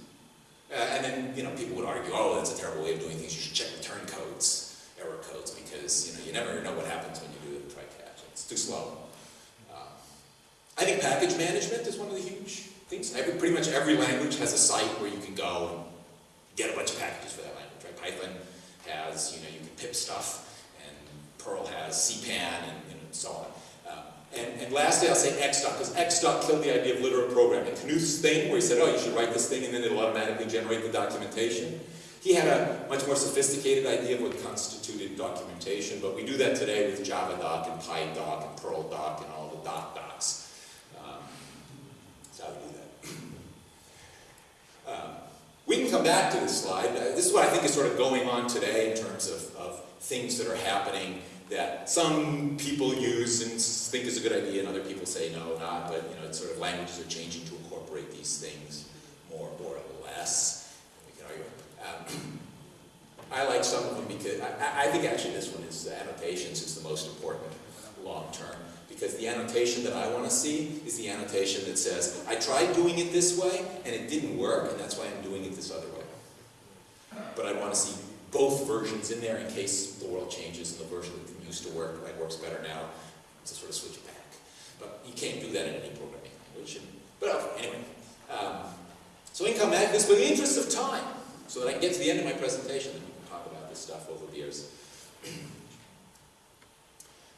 Uh, and then, you know, people would argue, oh, that's a terrible way of doing things. You should check return codes, error codes, because, you know, you never know what happens when you do a try catch. It's too slow. Uh, I think package management is one of the huge Every, pretty much every language has a site where you can go and get a bunch of packages for that language, right? Python has, you know, you can pip stuff, and Perl has CPAN, and, and so on. Um, and, and lastly, I'll say Xdoc, because Xdoc killed the idea of literate programming. Knuth's thing, where he said, oh, you should write this thing and then it'll automatically generate the documentation. He had a much more sophisticated idea of what constituted documentation, but we do that today with JavaDoc and PyDoc and PerlDoc and all the doc docs. Um, that's how we do that. Um, we can come back to this slide. Uh, this is what I think is sort of going on today in terms of, of things that are happening that some people use and think is a good idea, and other people say no, not. But you know, it's sort of languages are changing to incorporate these things more or less. We can argue. Um, I like some of them because I, I, think actually this one is annotations is the most important long term because the annotation that I want to see is the annotation that says I tried doing it this way and it didn't work, and that's why I'm doing it this other way. But I want to see both versions in there in case the world changes and the version that used to work that works better now to sort of switch it back. But you can't do that in any programming language. But uh, anyway, um, so magnets, but in the interest of time, so that I can get to the end of my presentation and we can talk about this stuff over beers.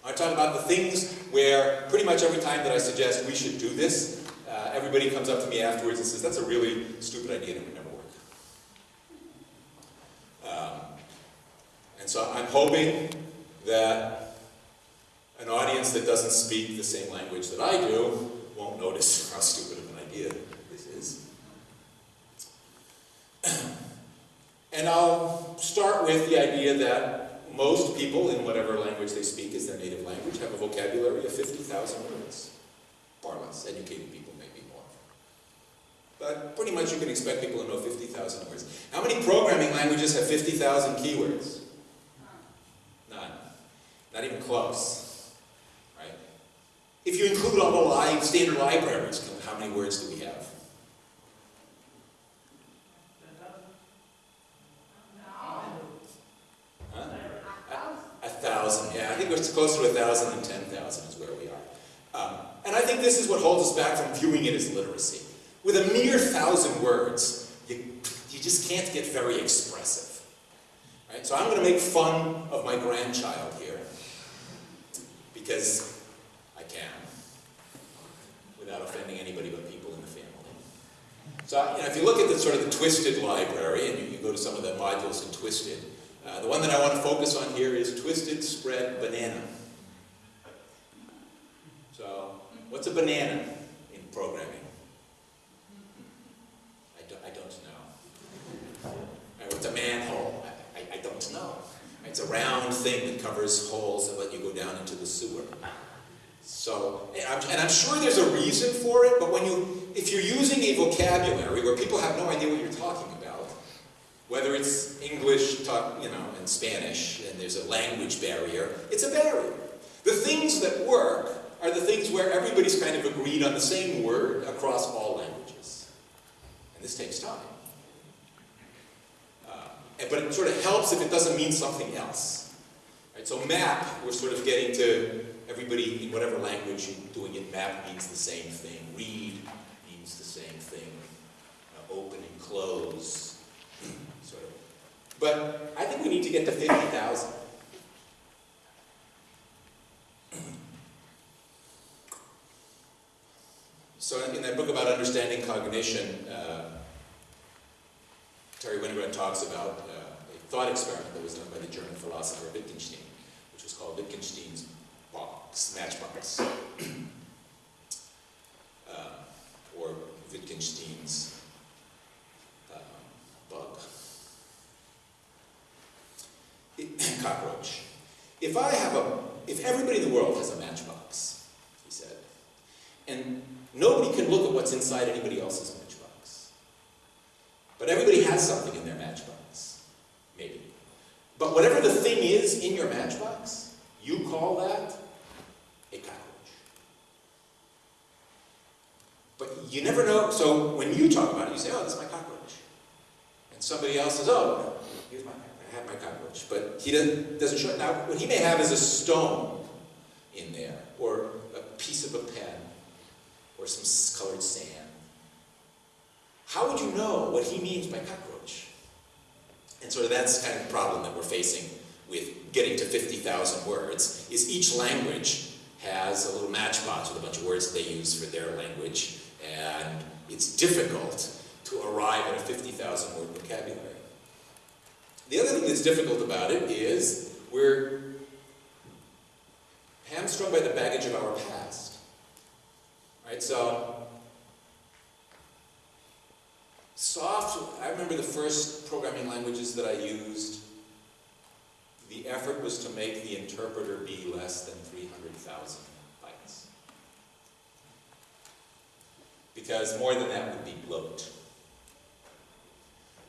I talk about the things where pretty much every time that I suggest we should do this, uh, everybody comes up to me afterwards and says, that's a really stupid idea that would never work. Um, and so I'm hoping that an audience that doesn't speak the same language that I do won't notice how stupid of an idea this is. And I'll start with the idea that most people, in whatever language they speak as their native language, have a vocabulary of 50,000 words, far less. Educated people maybe more. But pretty much you can expect people to know 50,000 words. How many programming languages have 50,000 keywords? None. Not even close. Right? If you include all the standard libraries, how many words do we have? Huh? A, a thousand, yeah. I think it's closer to a thousand than ten thousand is where we are. Um, and I think this is what holds us back from viewing it as literacy. With a mere thousand words, you, you just can't get very expressive. Right? So I'm going to make fun of my grandchild here because I can, without offending anybody but people in the family. So you know, if you look at the sort of the Twisted library, and you, you go to some of the modules in Twisted, uh, the one that I want to focus on here is Twisted Spread Banana. So, what's a banana in programming? I don't, I don't know. Right, what's a manhole? I, I, I don't know. It's a round thing that covers holes that let you go down into the sewer. So, and I'm, and I'm sure there's a reason for it, but when you, if you're using a vocabulary where people have no idea what you're talking about, whether it's English, talk, you know, and Spanish, and there's a language barrier, it's a barrier. The things that work are the things where everybody's kind of agreed on the same word across all languages. And this takes time. Uh, but it sort of helps if it doesn't mean something else. Right? So map, we're sort of getting to everybody in whatever language you're doing it, map means the same thing. Read means the same thing. Uh, open and close. But I think we need to get to 50,000. So in that book about understanding cognition, uh, Terry Winograd talks about uh, a thought experiment that was done by the German philosopher Wittgenstein, which was called Wittgenstein's box, matchbox, uh, or Wittgenstein's uh, bug, it, cockroach. If I have a, if everybody in the world has a matchbox, he said, and nobody can look at what's inside anybody else's matchbox, but everybody has something in their matchbox, maybe. But whatever the thing is in your matchbox, you call that a cockroach. But you never know, so when you talk about it, you say, oh, that's my cockroach. And somebody else says, oh, here's my, Have my cockroach. But he doesn't, doesn't show it. Now, what he may have is a stone in there, or a piece of a pen, or some colored sand. How would you know what he means by cockroach? And of that's kind of the problem that we're facing with getting to 50,000 words, is each language has a little matchbox with a bunch of words they use for their language, and it's difficult to arrive at a 50,000 word vocabulary. The other thing that's difficult about it is we're hamstrung by the baggage of our past. Right, so soft, I remember the first programming languages that I used, the effort was to make the interpreter be less than 300,000 bytes. Because more than that would be bloat.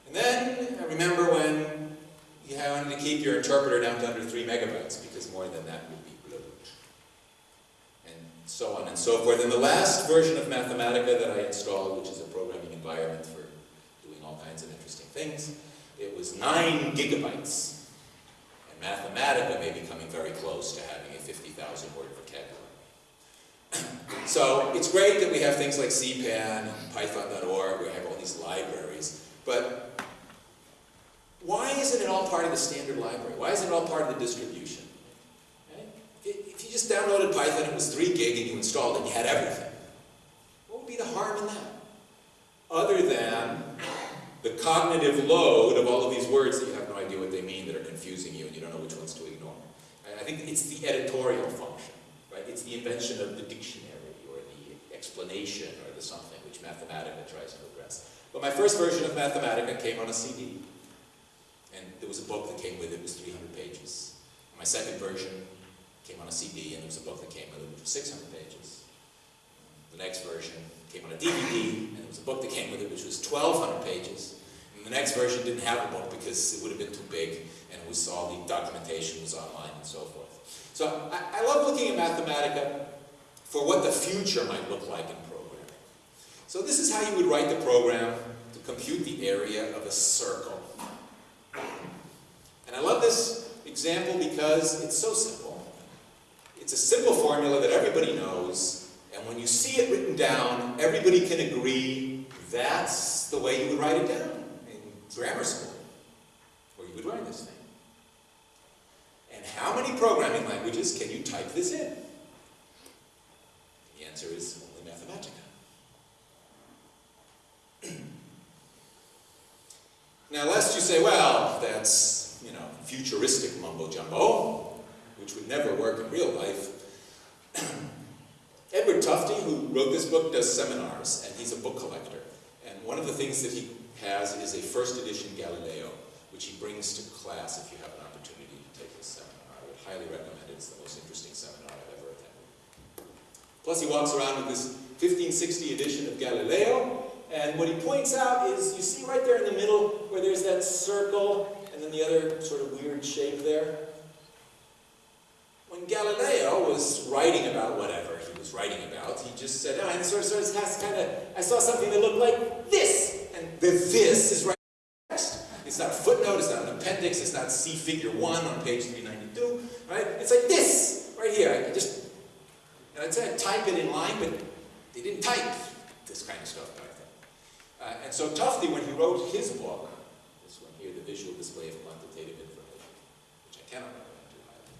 And then I remember when you wanted to keep your interpreter down to under 3 megabytes, because more than that would be bloat. And so on and so forth. And the last version of Mathematica that I installed, which is a programming environment for doing all kinds of interesting things, it was 9 gigabytes. And Mathematica may be coming very close to having a 50,000 word vocabulary. so it's great that we have things like CPAN and Python.org, we have all these libraries, but why isn't it all part of the standard library? Why isn't it all part of the distribution? Okay? If you just downloaded Python, it was 3 gig, and you installed it, and you had everything. What would be the harm in that? Other than the cognitive load of all of these words that you have no idea what they mean, that are confusing you, and you don't know which ones to ignore. I think it's the editorial function, right? It's the invention of the dictionary, or the explanation, or the something, which Mathematica tries to address. But my first version of Mathematica came on a CD. And there was a book that came with it, it was 300 pages. My second version came on a CD, and there was a book that came with it, which was 600 pages. The next version came on a DVD, and there was a book that came with it, which was 1,200 pages. And the next version didn't have a book because it would have been too big, and it was all the documentation was online and so forth. So I, I love looking at Mathematica for what the future might look like in programming. So this is how you would write the program to compute the area of a circle. And I love this example because it's so simple. It's a simple formula that everybody knows, and when you see it written down, everybody can agree that's the way you would write it down in grammar school, where you would write this thing. And how many programming languages can you type this in? The answer is only Mathematica. now, lest you say, well, that's, futuristic mumbo jumbo, which would never work in real life. Edward Tufte, who wrote this book, does seminars, and he's a book collector. And one of the things that he has is a first edition Galileo, which he brings to class if you have an opportunity to take his seminar. I would highly recommend it. It's the most interesting seminar I've ever attended. Plus, he walks around with this 1560 edition of Galileo, and what he points out is, you see right there in the middle where there's that circle, then the other sort of weird shape there? When Galileo was writing about whatever he was writing about, he just said, oh, and sort of, sort of kind of, I saw something that looked like this, and the this is right next. It's not a footnote, it's not an appendix, it's not C figure 1 on page 392, right? It's like this, right here. I just, and I'd say I'd type it in line, but they didn't type this kind of stuff back then. Uh, and so Tufte, when he wrote his book, this one here, Visual Display of Quantitative Information, which I cannot recommend too highly,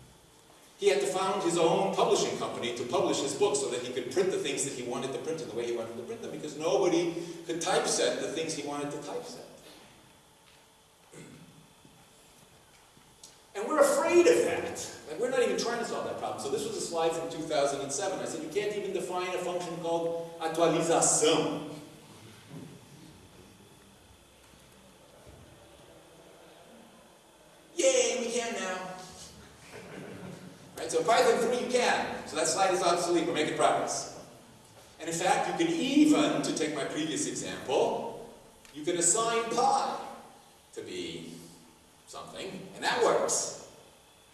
he had to found his own publishing company to publish his book so that he could print the things that he wanted to print in the way he wanted to print them, because nobody could typeset the things he wanted to typeset. And we're afraid of that. Like we're not even trying to solve that problem. So this was a slide from 2007. I said you can't even define a function called atualização. Yay, we can now. So Python 3 you can. So that slide is obsolete. We're making progress. And in fact, you can even, to take my previous example, you can assign pi to be something, and that works.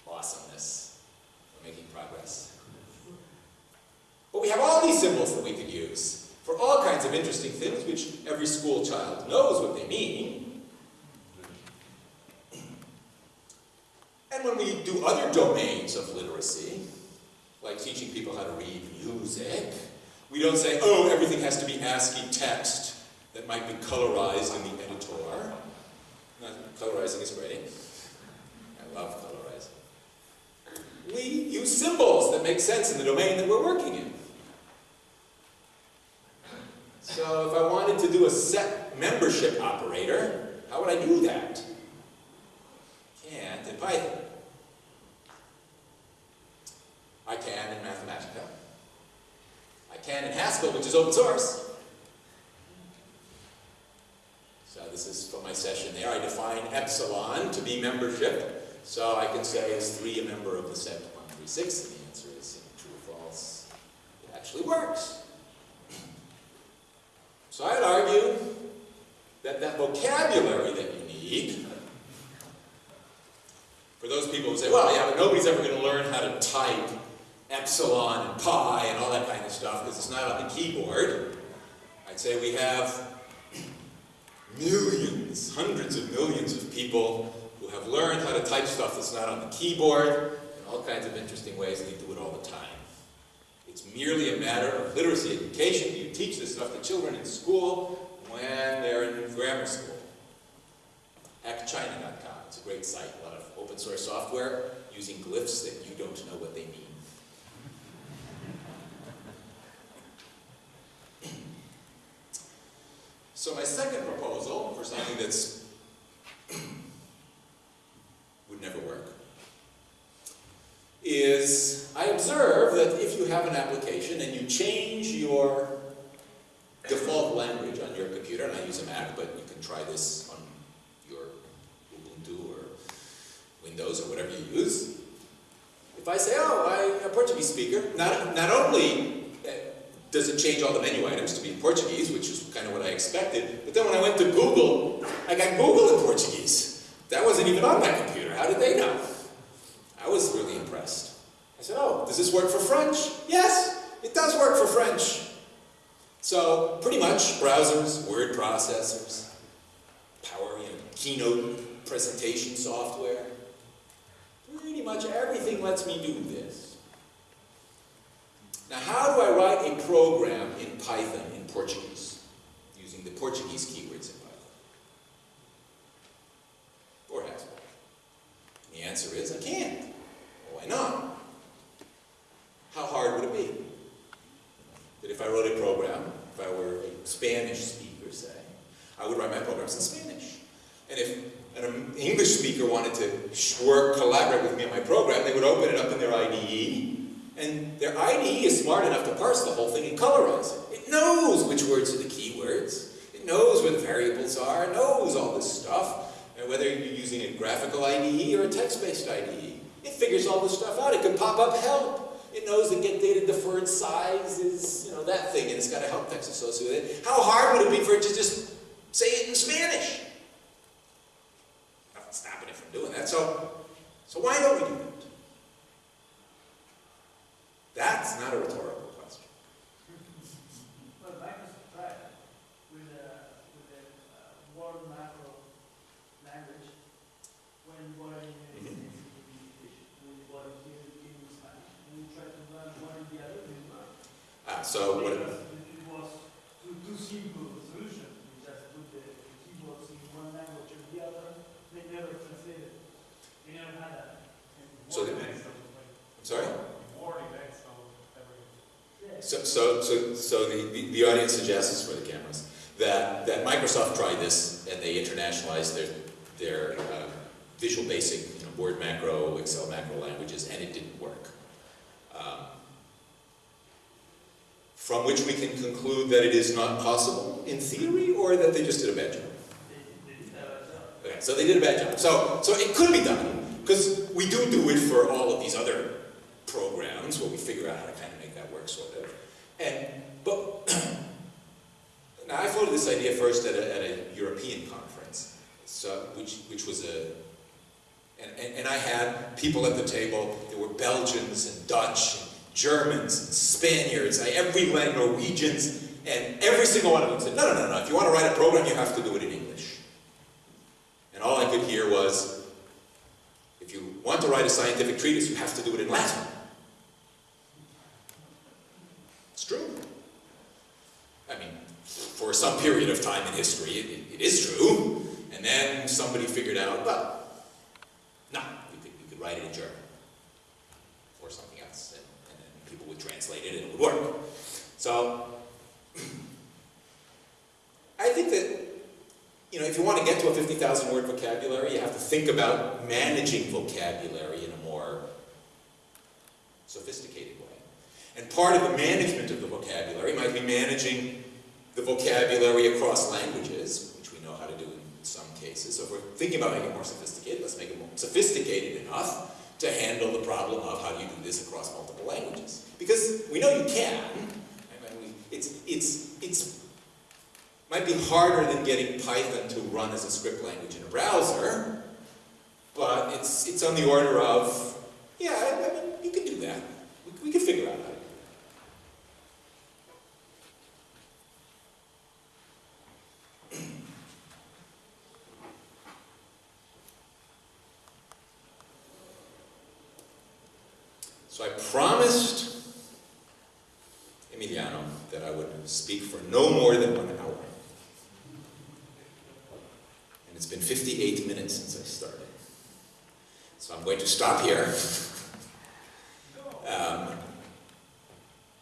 Awesomeness. We're making progress. But we have all these symbols that we could use for all kinds of interesting things, which every school child knows what they mean. And when we do other domains of literacy, like teaching people how to read music, we don't say, oh, everything has to be ASCII text that might be colorized in the editor. Colorizing is great. I love colorizing. We use symbols that make sense in the domain that we're working in. So if I wanted to do a set membership operator, how would I do that? Can't in Python. I can in Mathematica. I can in Haskell, which is open source. So this is for my session there. I define epsilon to be membership. So I can say, is 3 a member of the set 136? And the answer is true or false. It actually works. So I'd argue that that vocabulary that you need, for those people who say, well, yeah, but nobody's ever going to learn how to type epsilon and pi and all that kind of stuff because it's not on the keyboard. I'd say we have millions, hundreds of millions of people who have learned how to type stuff that's not on the keyboard in all kinds of interesting ways, and they do it all the time. It's merely a matter of literacy education. You teach this stuff to children in school when they're in grammar school. HackChina.com. It's a great site. A lot of open source software using glyphs that you don't know what they mean. So my second proposal for something that's would never work is I observe that if you have an application and you change your default language on your computer, and I use a Mac, but you can try this on your Ubuntu or Windows or whatever you use, if I say, oh, I'm a Portuguese speaker, not, not only does it change all the menu items to be in Portuguese, which is kind of what I expected, but then when I went to Google, I got Google in Portuguese. That wasn't even on my computer. How did they know? I was really impressed. I said, oh, does this work for French? Yes, it does work for French. So pretty much browsers, word processors, power, you know, keynote presentation software, pretty much everything lets me do this. Now how do I write a program in Python in Portuguese, using the Portuguese keywords in Python? Or Haskell? The answer is I can't. Why not? How hard would it be? That if I wrote a program, if I were a Spanish speaker, say, I would write my programs in Spanish. And if an English speaker wanted to work, collaborate with me on my program, they would open it up in their IDE, and their IDE is smart enough to parse the whole thing and colorize it. It knows which words are the keywords. It knows where the variables are. It knows all this stuff. And whether you're using a graphical IDE or a text-based IDE, it figures all this stuff out. It can pop up help. It knows that get data deferred size is, you know, that thing, and it's got a help text associated with it. How hard would it be for it to just say it in Spanish? Nothing's stopping it from doing that. So, so why don't we do that? That's not a rhetorical question. Well, Microsoft tried with a, with a uh, word macro language when what I in Mhm. English, when what I here in Spanish, and we tried to learn one and the other, we learned. Ah, so what, it was too, too simple a solution, we just put the keyboards in one language or the other, they never translated. They never had that. So the- I'm sorry? Warning next on everything. Yes. So, so, so, so the, the, the audience suggests for the cameras that, that Microsoft tried this and they internationalized their, their uh, Visual Basic, you know, Word macro, Excel macro languages, and it didn't work. Um, from which we can conclude that it is not possible in theory, or that they just did a bad job. Okay, so they did a bad job. So, so it could be done, because we do do it for all of these other programs where we figure out how to kind of work, sort of. And, but, now I floated this idea first at a, at a European conference, so, which, which was a, and, and, and I had people at the table, there were Belgians and Dutch and Germans and Spaniards, I, every language, Norwegians, and every single one of them said, no, no, no, no, if you want to write a program, you have to do it in English. And all I could hear was, if you want to write a scientific treatise, you have to do it in Latin. It's true. I mean, for some period of time in history, it, it, it is true. And then somebody figured out, well, no, you could, could write it in German. Or something else. And, and then people would translate it and it would work. So, I think that you know, if you want to get to a 50,000 word vocabulary, you have to think about managing vocabulary in a more sophisticated way. And part of the management of the vocabulary might be managing the vocabulary across languages, which we know how to do in some cases. So if we're thinking about making it more sophisticated, let's make it more sophisticated enough to handle the problem of how do you do this across multiple languages. Because we know you can. I mean, it's, it's, it's might be harder than getting Python to run as a script language in a browser, but it's, it's on the order of, yeah, I, mean, you can do that. We, we can figure out to do it. So I promised Emiliano that I would speak for no more than one hour. And it's been 58 minutes since I started. So I'm going to stop here. Um,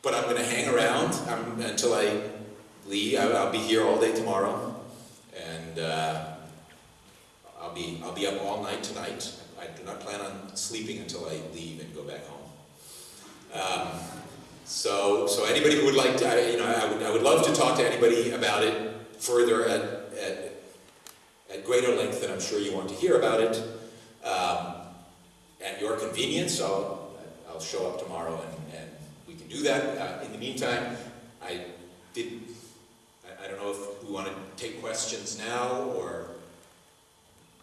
but I'm going to hang around until I leave. I'll be here all day tomorrow. And uh, I'll, be, I'll be up all night tonight. I do not plan on sleeping until I leave and go back home. Um, so, so anybody who would like to, I- you know, I would, I would love to talk to anybody about it further at, at, at greater length than I'm sure you want to hear about it. Um, at your convenience, I'll, I'll show up tomorrow and, and we can do that. Uh, in the meantime, I did, I, I don't know if we want to take questions now or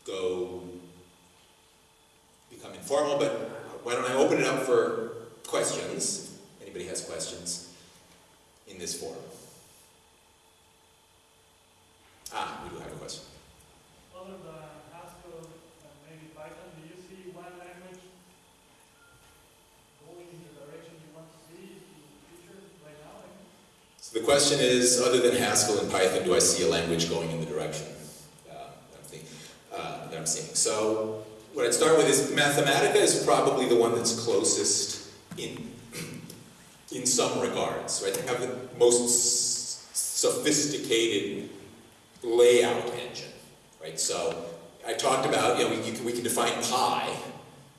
go become informal, but why don't I open it up for questions? Anybody has questions in this forum? Ah, we do have a question. Other than Haskell and maybe Python, do you see one language going in the direction you want to see in the future right now? So the question is, other than Haskell and Python, do I see a language going in the direction uh, that, I'm think, uh, that I'm seeing? So what I'd start with is Mathematica is probably the one that's closest in, in some regards, right? They have the most sophisticated layout engine, right? So I talked about, you know, we, you can, we can define pi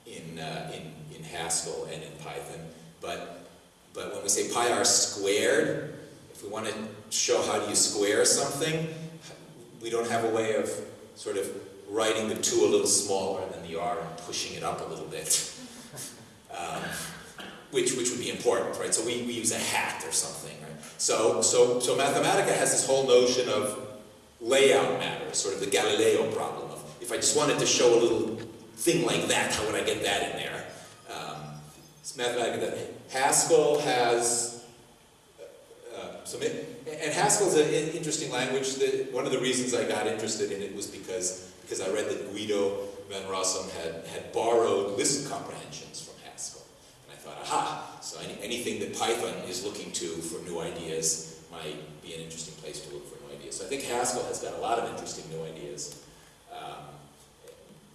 in, uh, in, in Haskell and in Python, but, but when we say pi r squared, if we want to show how do you square something, we don't have a way of sort of writing the 2 a little smaller than the r and pushing it up a little bit. Um, which, which would be important, right? So we, we use a hat or something, right? So, so, so Mathematica has this whole notion of layout matters, sort of the Galileo problem of if I just wanted to show a little thing like that, how would I get that in there? Um, it's Mathematica that Haskell has uh, some, and Haskell's an interesting language. That one of the reasons I got interested in it was because because I read that Guido van Rossum had had borrowed list comprehensions from Haskell, and I thought, aha! So any, anything that Python is looking to for new ideas might be an interesting place to look for. So I think Haskell has got a lot of interesting new ideas um,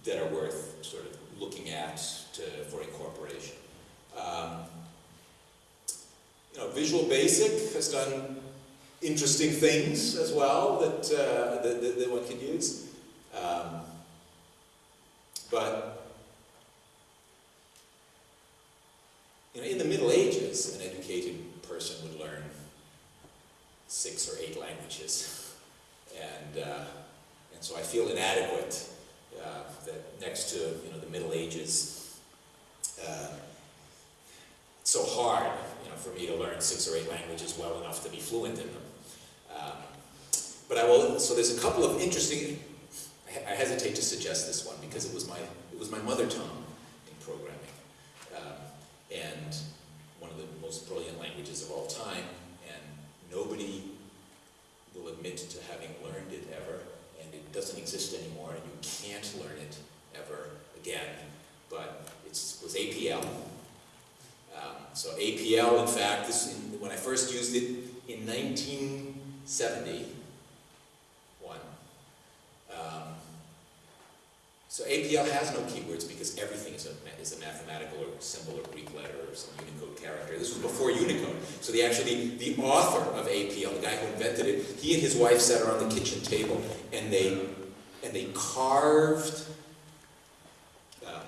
that are worth sort of looking at to, for incorporation. Um, you know, Visual Basic has done interesting things as well that, uh, that, that, that one can use. Um, but, you know, in the Middle Ages, an educated person would learn six or eight languages. And, uh, and so I feel inadequate uh, that next to, you know, the Middle Ages, uh, it's so hard, you know, for me to learn six or eight languages well enough to be fluent in them. Um, but I will. So there's a couple of interesting. I hesitate to suggest this one because it was my it was my mother tongue in programming, um, and one of the most brilliant languages of all time. And nobody will admit to having learned it ever, and it doesn't exist anymore, and you can't learn it ever again. But it was APL. Um, so APL, in fact, this, in, when I first used it in 1971, um, so APL has no keywords because everything is a, is a mathematical or symbol or Greek letter or some Unicode character. This was before Unicode. So the actually, the author of APL, the guy who invented it, he and his wife sat around the kitchen table and they, and they carved um,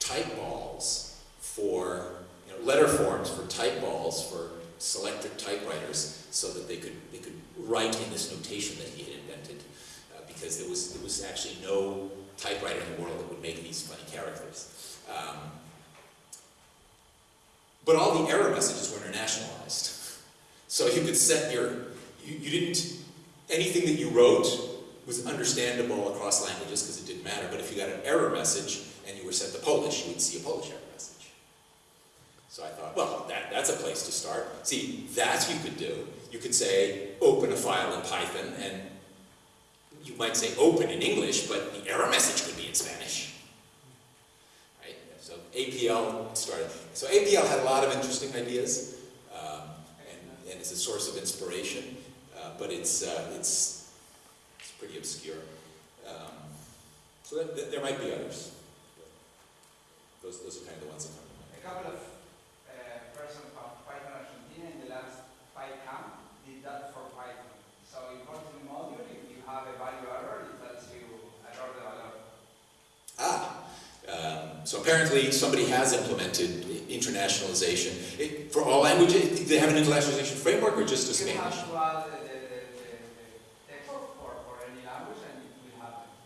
type balls for, you know, letter forms for type balls for selectric typewriters so that they could, they could write in this notation that he had because there was, there was actually no typewriter in the world that would make these funny characters. Um, but all the error messages were internationalized. So you could set your, you, you didn't, anything that you wrote was understandable across languages because it didn't matter, but if you got an error message and you were set to Polish, you would see a Polish error message. So I thought, well, that, that's a place to start. See, that you could do. You could say, open a file in Python, and you might say open in English, but the error message could be in Spanish. Right? So APL started. So APL had a lot of interesting ideas, um, and, and is a source of inspiration, uh, but it's, uh, it's, it's pretty obscure. Um, so that, that- there might be others. Those, those are kind of the ones that come to mind. A couple of uh, persons from Python Argentina in the last PyCamp did that for Python. So in Kotlin module, if you have a value error, it tells you error de valor. Ah, um, so apparently somebody has implemented internationalization. It, for all languages, they have an internationalization framework or just a Spanish?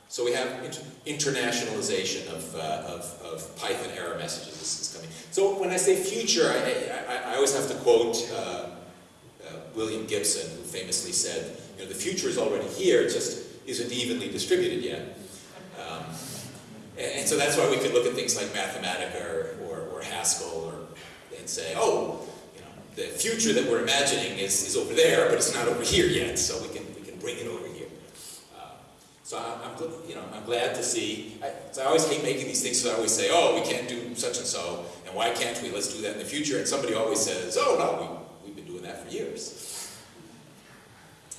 So we have inter- internationalization of, uh, of, of Python error messages this is coming. So when I say future, I, I, I always have to quote uh, uh, William Gibson, who famously said, you know, the future is already here, it just isn't evenly distributed yet. Um, and, so that's why we could look at things like Mathematica or, or, or Haskell or, and say, oh, you know, the future that we're imagining is, is over there, but it's not over here yet, so we can, we can bring it over here. Um, so I'm, I'm, you know, I'm glad to see, I, so I always hate making these things, so I always say, oh, we can't do such and so, and why can't we, let's do that in the future, and somebody always says, oh, no, we, we've been doing that for years.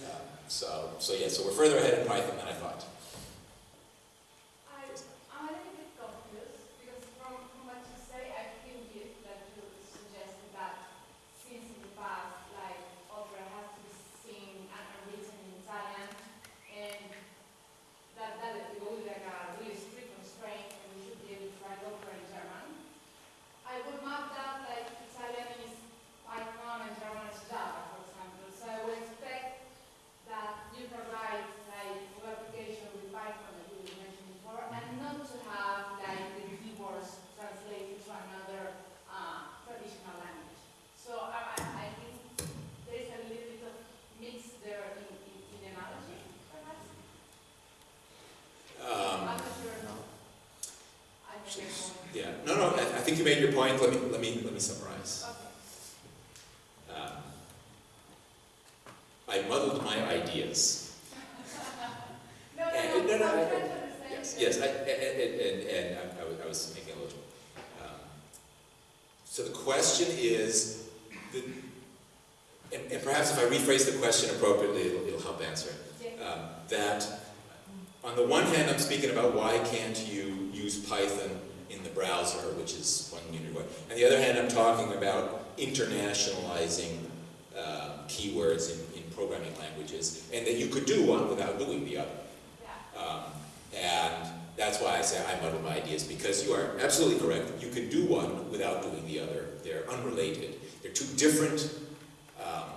Uh, So, so yeah, so we're further ahead in Python than I thought. I, I'm a little bit confused because from, from what you say, I think you, that you suggested that since in the past, like opera has to be seen and and written in Italian, and that that it will be like a really strict constraint, and we should be able to write opera in German. I would map that like Italian is Python and German is Java, for example. So I would expect that you provide like web application with Python that you mentioned before, and not to have like the keywords translated to another uh, traditional language. So I, I I think there is a little bit of mix there in, in, in the analogy, perhaps. Um, I'm not sure. I think there's more. Yeah, no, no, I, I think you made your point, let me, let me, let me summarize. Um, I muddled my ideas. No, no, And- no, no, no, I'm I- trying to understand. Yes, yes, I, and, and, and- I- I was, I was making a little, um, so the question is, the, and, and perhaps if I rephrase the question appropriately, it'll, it'll help answer it. Um, that on the one hand, I'm speaking about why can't you use Python in the browser, which is one unit away. On the other hand, I'm talking about internationalizing um, keywords in, in programming languages, and that you could do one without doing the other. Yeah. Um, and that's why I say I muddle my ideas, because you are absolutely correct. You can do one without doing the other. They're unrelated. They're two different um,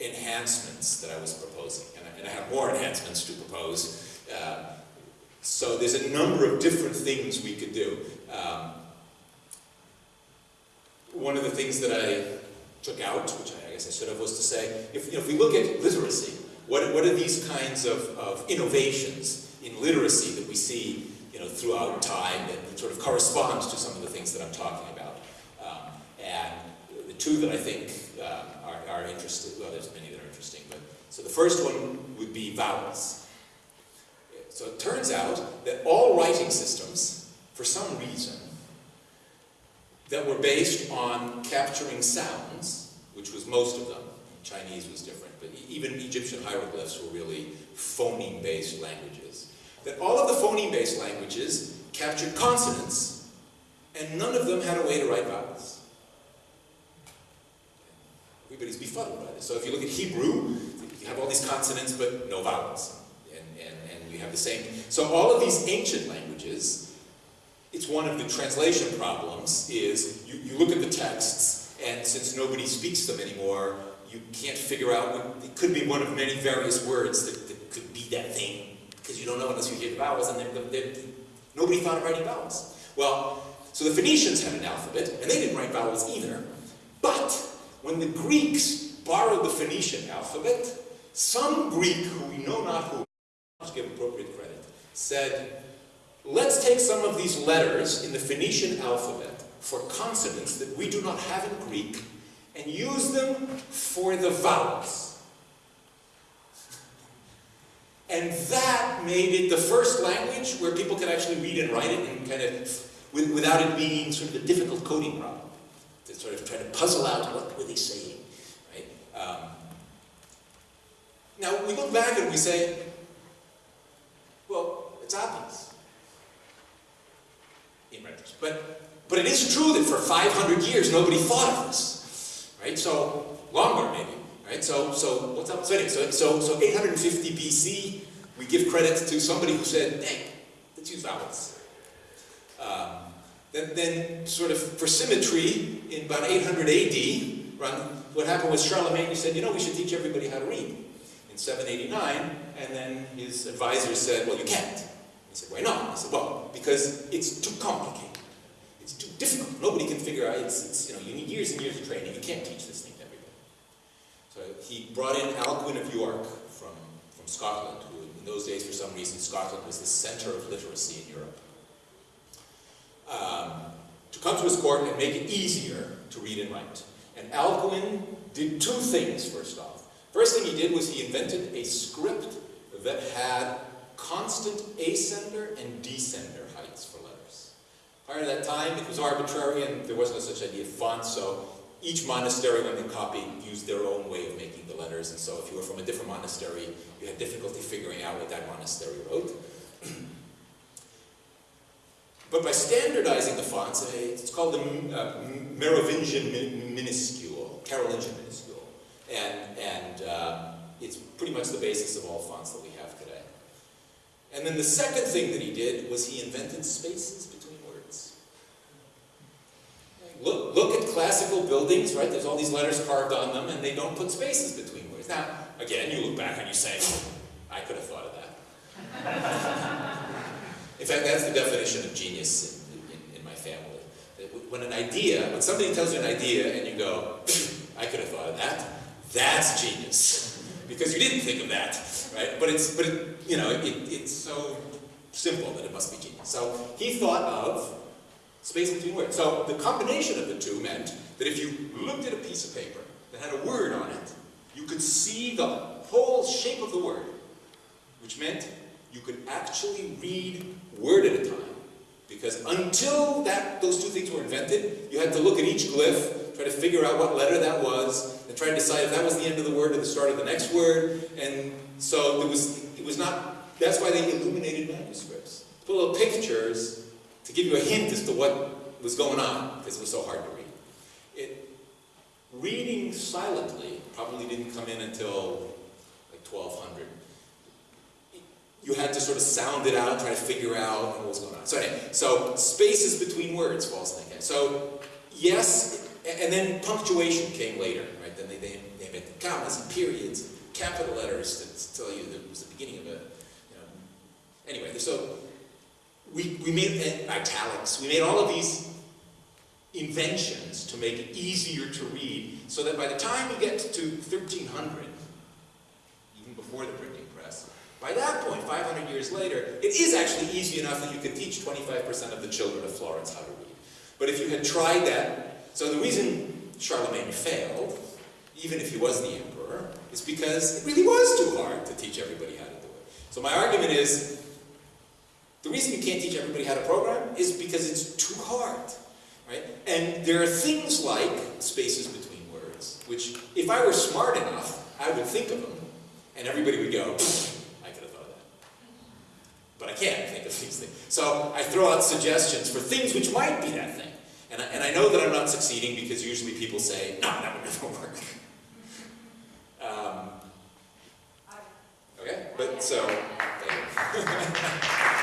enhancements that I was proposing. And I, and I have more enhancements to propose. Uh, so there's a number of different things we could do. Um, one of the things that I took out, which I guess I should have, was to say, if, you know, if we look at literacy, what, what are these kinds of, of innovations in literacy that we see you know, throughout time that sort of correspond to some of the things that I'm talking about? Um, and the two that I think um, are, are interesting, well, there's many that are interesting, but so the first one would be vowels. So it turns out that all writing systems, for some reason, that were based on capturing sounds, which was most of them. Chinese was different, but even Egyptian hieroglyphs were really phoneme-based languages. That all of the phoneme-based languages captured consonants, and none of them had a way to write vowels. Everybody's befuddled by this. So if you look at Hebrew, you have all these consonants but no vowels. We have the same. So all of these ancient languages, it's one of the translation problems, is you, you look at the texts, and since nobody speaks them anymore, you can't figure out, what- it could be one of many various words that, that could be that thing, because you don't know unless you hear the vowels, and they're, they're, nobody thought of writing vowels. Well, so the Phoenicians had an alphabet, and they didn't write vowels either. But when the Greeks borrowed the Phoenician alphabet, some Greek, who we know not who, to give appropriate credit, said, let's take some of these letters in the Phoenician alphabet for consonants that we do not have in Greek and use them for the vowels. And that made it the first language where people could actually read and write it and kind of, without it being sort of a difficult coding problem. To sort of try to puzzle out what were they saying, right? Um, now, we look back and we say, it's obvious. In retrospect. But, but it is true that for 500 years nobody thought of this. Right? So, longer maybe. Right? So, so what's up? So, anyway, so, so, so 850 BC, we give credit to somebody who said, hey, let's use vowels. Um, then, then, sort of for symmetry, in about 800 AD, run, what happened was Charlemagne who said, you know, we should teach everybody how to read in 789, and then his advisors said, well, you can't. He said, why not? I said, well, because it's too complicated. It's too difficult. Nobody can figure out, it's, it's, you know, you need years and years of training. You can't teach this thing to everybody. So he brought in Alcuin of York from, from Scotland, who in those days, for some reason, Scotland was the center of literacy in Europe. Um, to come to his court and make it easier to read and write. And Alcuin did two things, first off. First thing he did was he invented a script that had constant ascender and descender heights for letters. Prior to that time, it was arbitrary and there was no such idea of font, so each monastery, when they copied, used their own way of making the letters, and so if you were from a different monastery, you had difficulty figuring out what that monastery wrote. But by standardizing the fonts, eh, it's called the uh, Merovingian min minuscule, Carolingian minuscule, and, and uh, it's pretty much the basis of all fonts that we. And then the second thing that he did was he invented spaces between words. Look, look at classical buildings, right? There's all these letters carved on them, and they don't put spaces between words. Now, again, you look back and you say, I could have thought of that. In fact, that's the definition of genius in, in, in, my family. When an idea, when somebody tells you an idea and you go, I could have thought of that, that's genius. Because you didn't think of that, right? But it's, but it, you know, it, it's so simple that it must be genius. So he thought of space between words. So the combination of the two meant that if you looked at a piece of paper that had a word on it, you could see the whole shape of the word, which meant you could actually read word at a time. Because until that, those two things were invented, you had to look at each glyph, try to figure out what letter that was, and try to decide if that was the end of the word or the start of the next word. And so there was, it was not, that's why they illuminated manuscripts. Put little pictures to give you a hint as to what was going on, because it was so hard to read. It, reading silently probably didn't come in until like 1200 you had to sort of sound it out, try to figure out what was going on. So anyway, so spaces between words false thinking. So yes, and then punctuation came later, right? Then they, they, they invented commas and periods, capital letters to tell you that it was the beginning of a, you know. Anyway, so we, we made italics, we made all of these inventions to make it easier to read so that by the time you get to 1300, even before the printing press, by that point, 500 years later, it is actually easy enough that you could teach 25% of the children of Florence how to read. But if you had tried that, so the reason Charlemagne failed, even if he was the emperor, is because it really was too hard to teach everybody how to do it. So my argument is, the reason you can't teach everybody how to program is because it's too hard. Right? And there are things like spaces between words, which if I were smart enough, I would think of them, and everybody would go, I could have thought of that. but I can't think of these things. So I throw out suggestions for things which might be that thing. And I, and I know that I'm not succeeding because usually people say, no, that would never work. Um, okay, but so,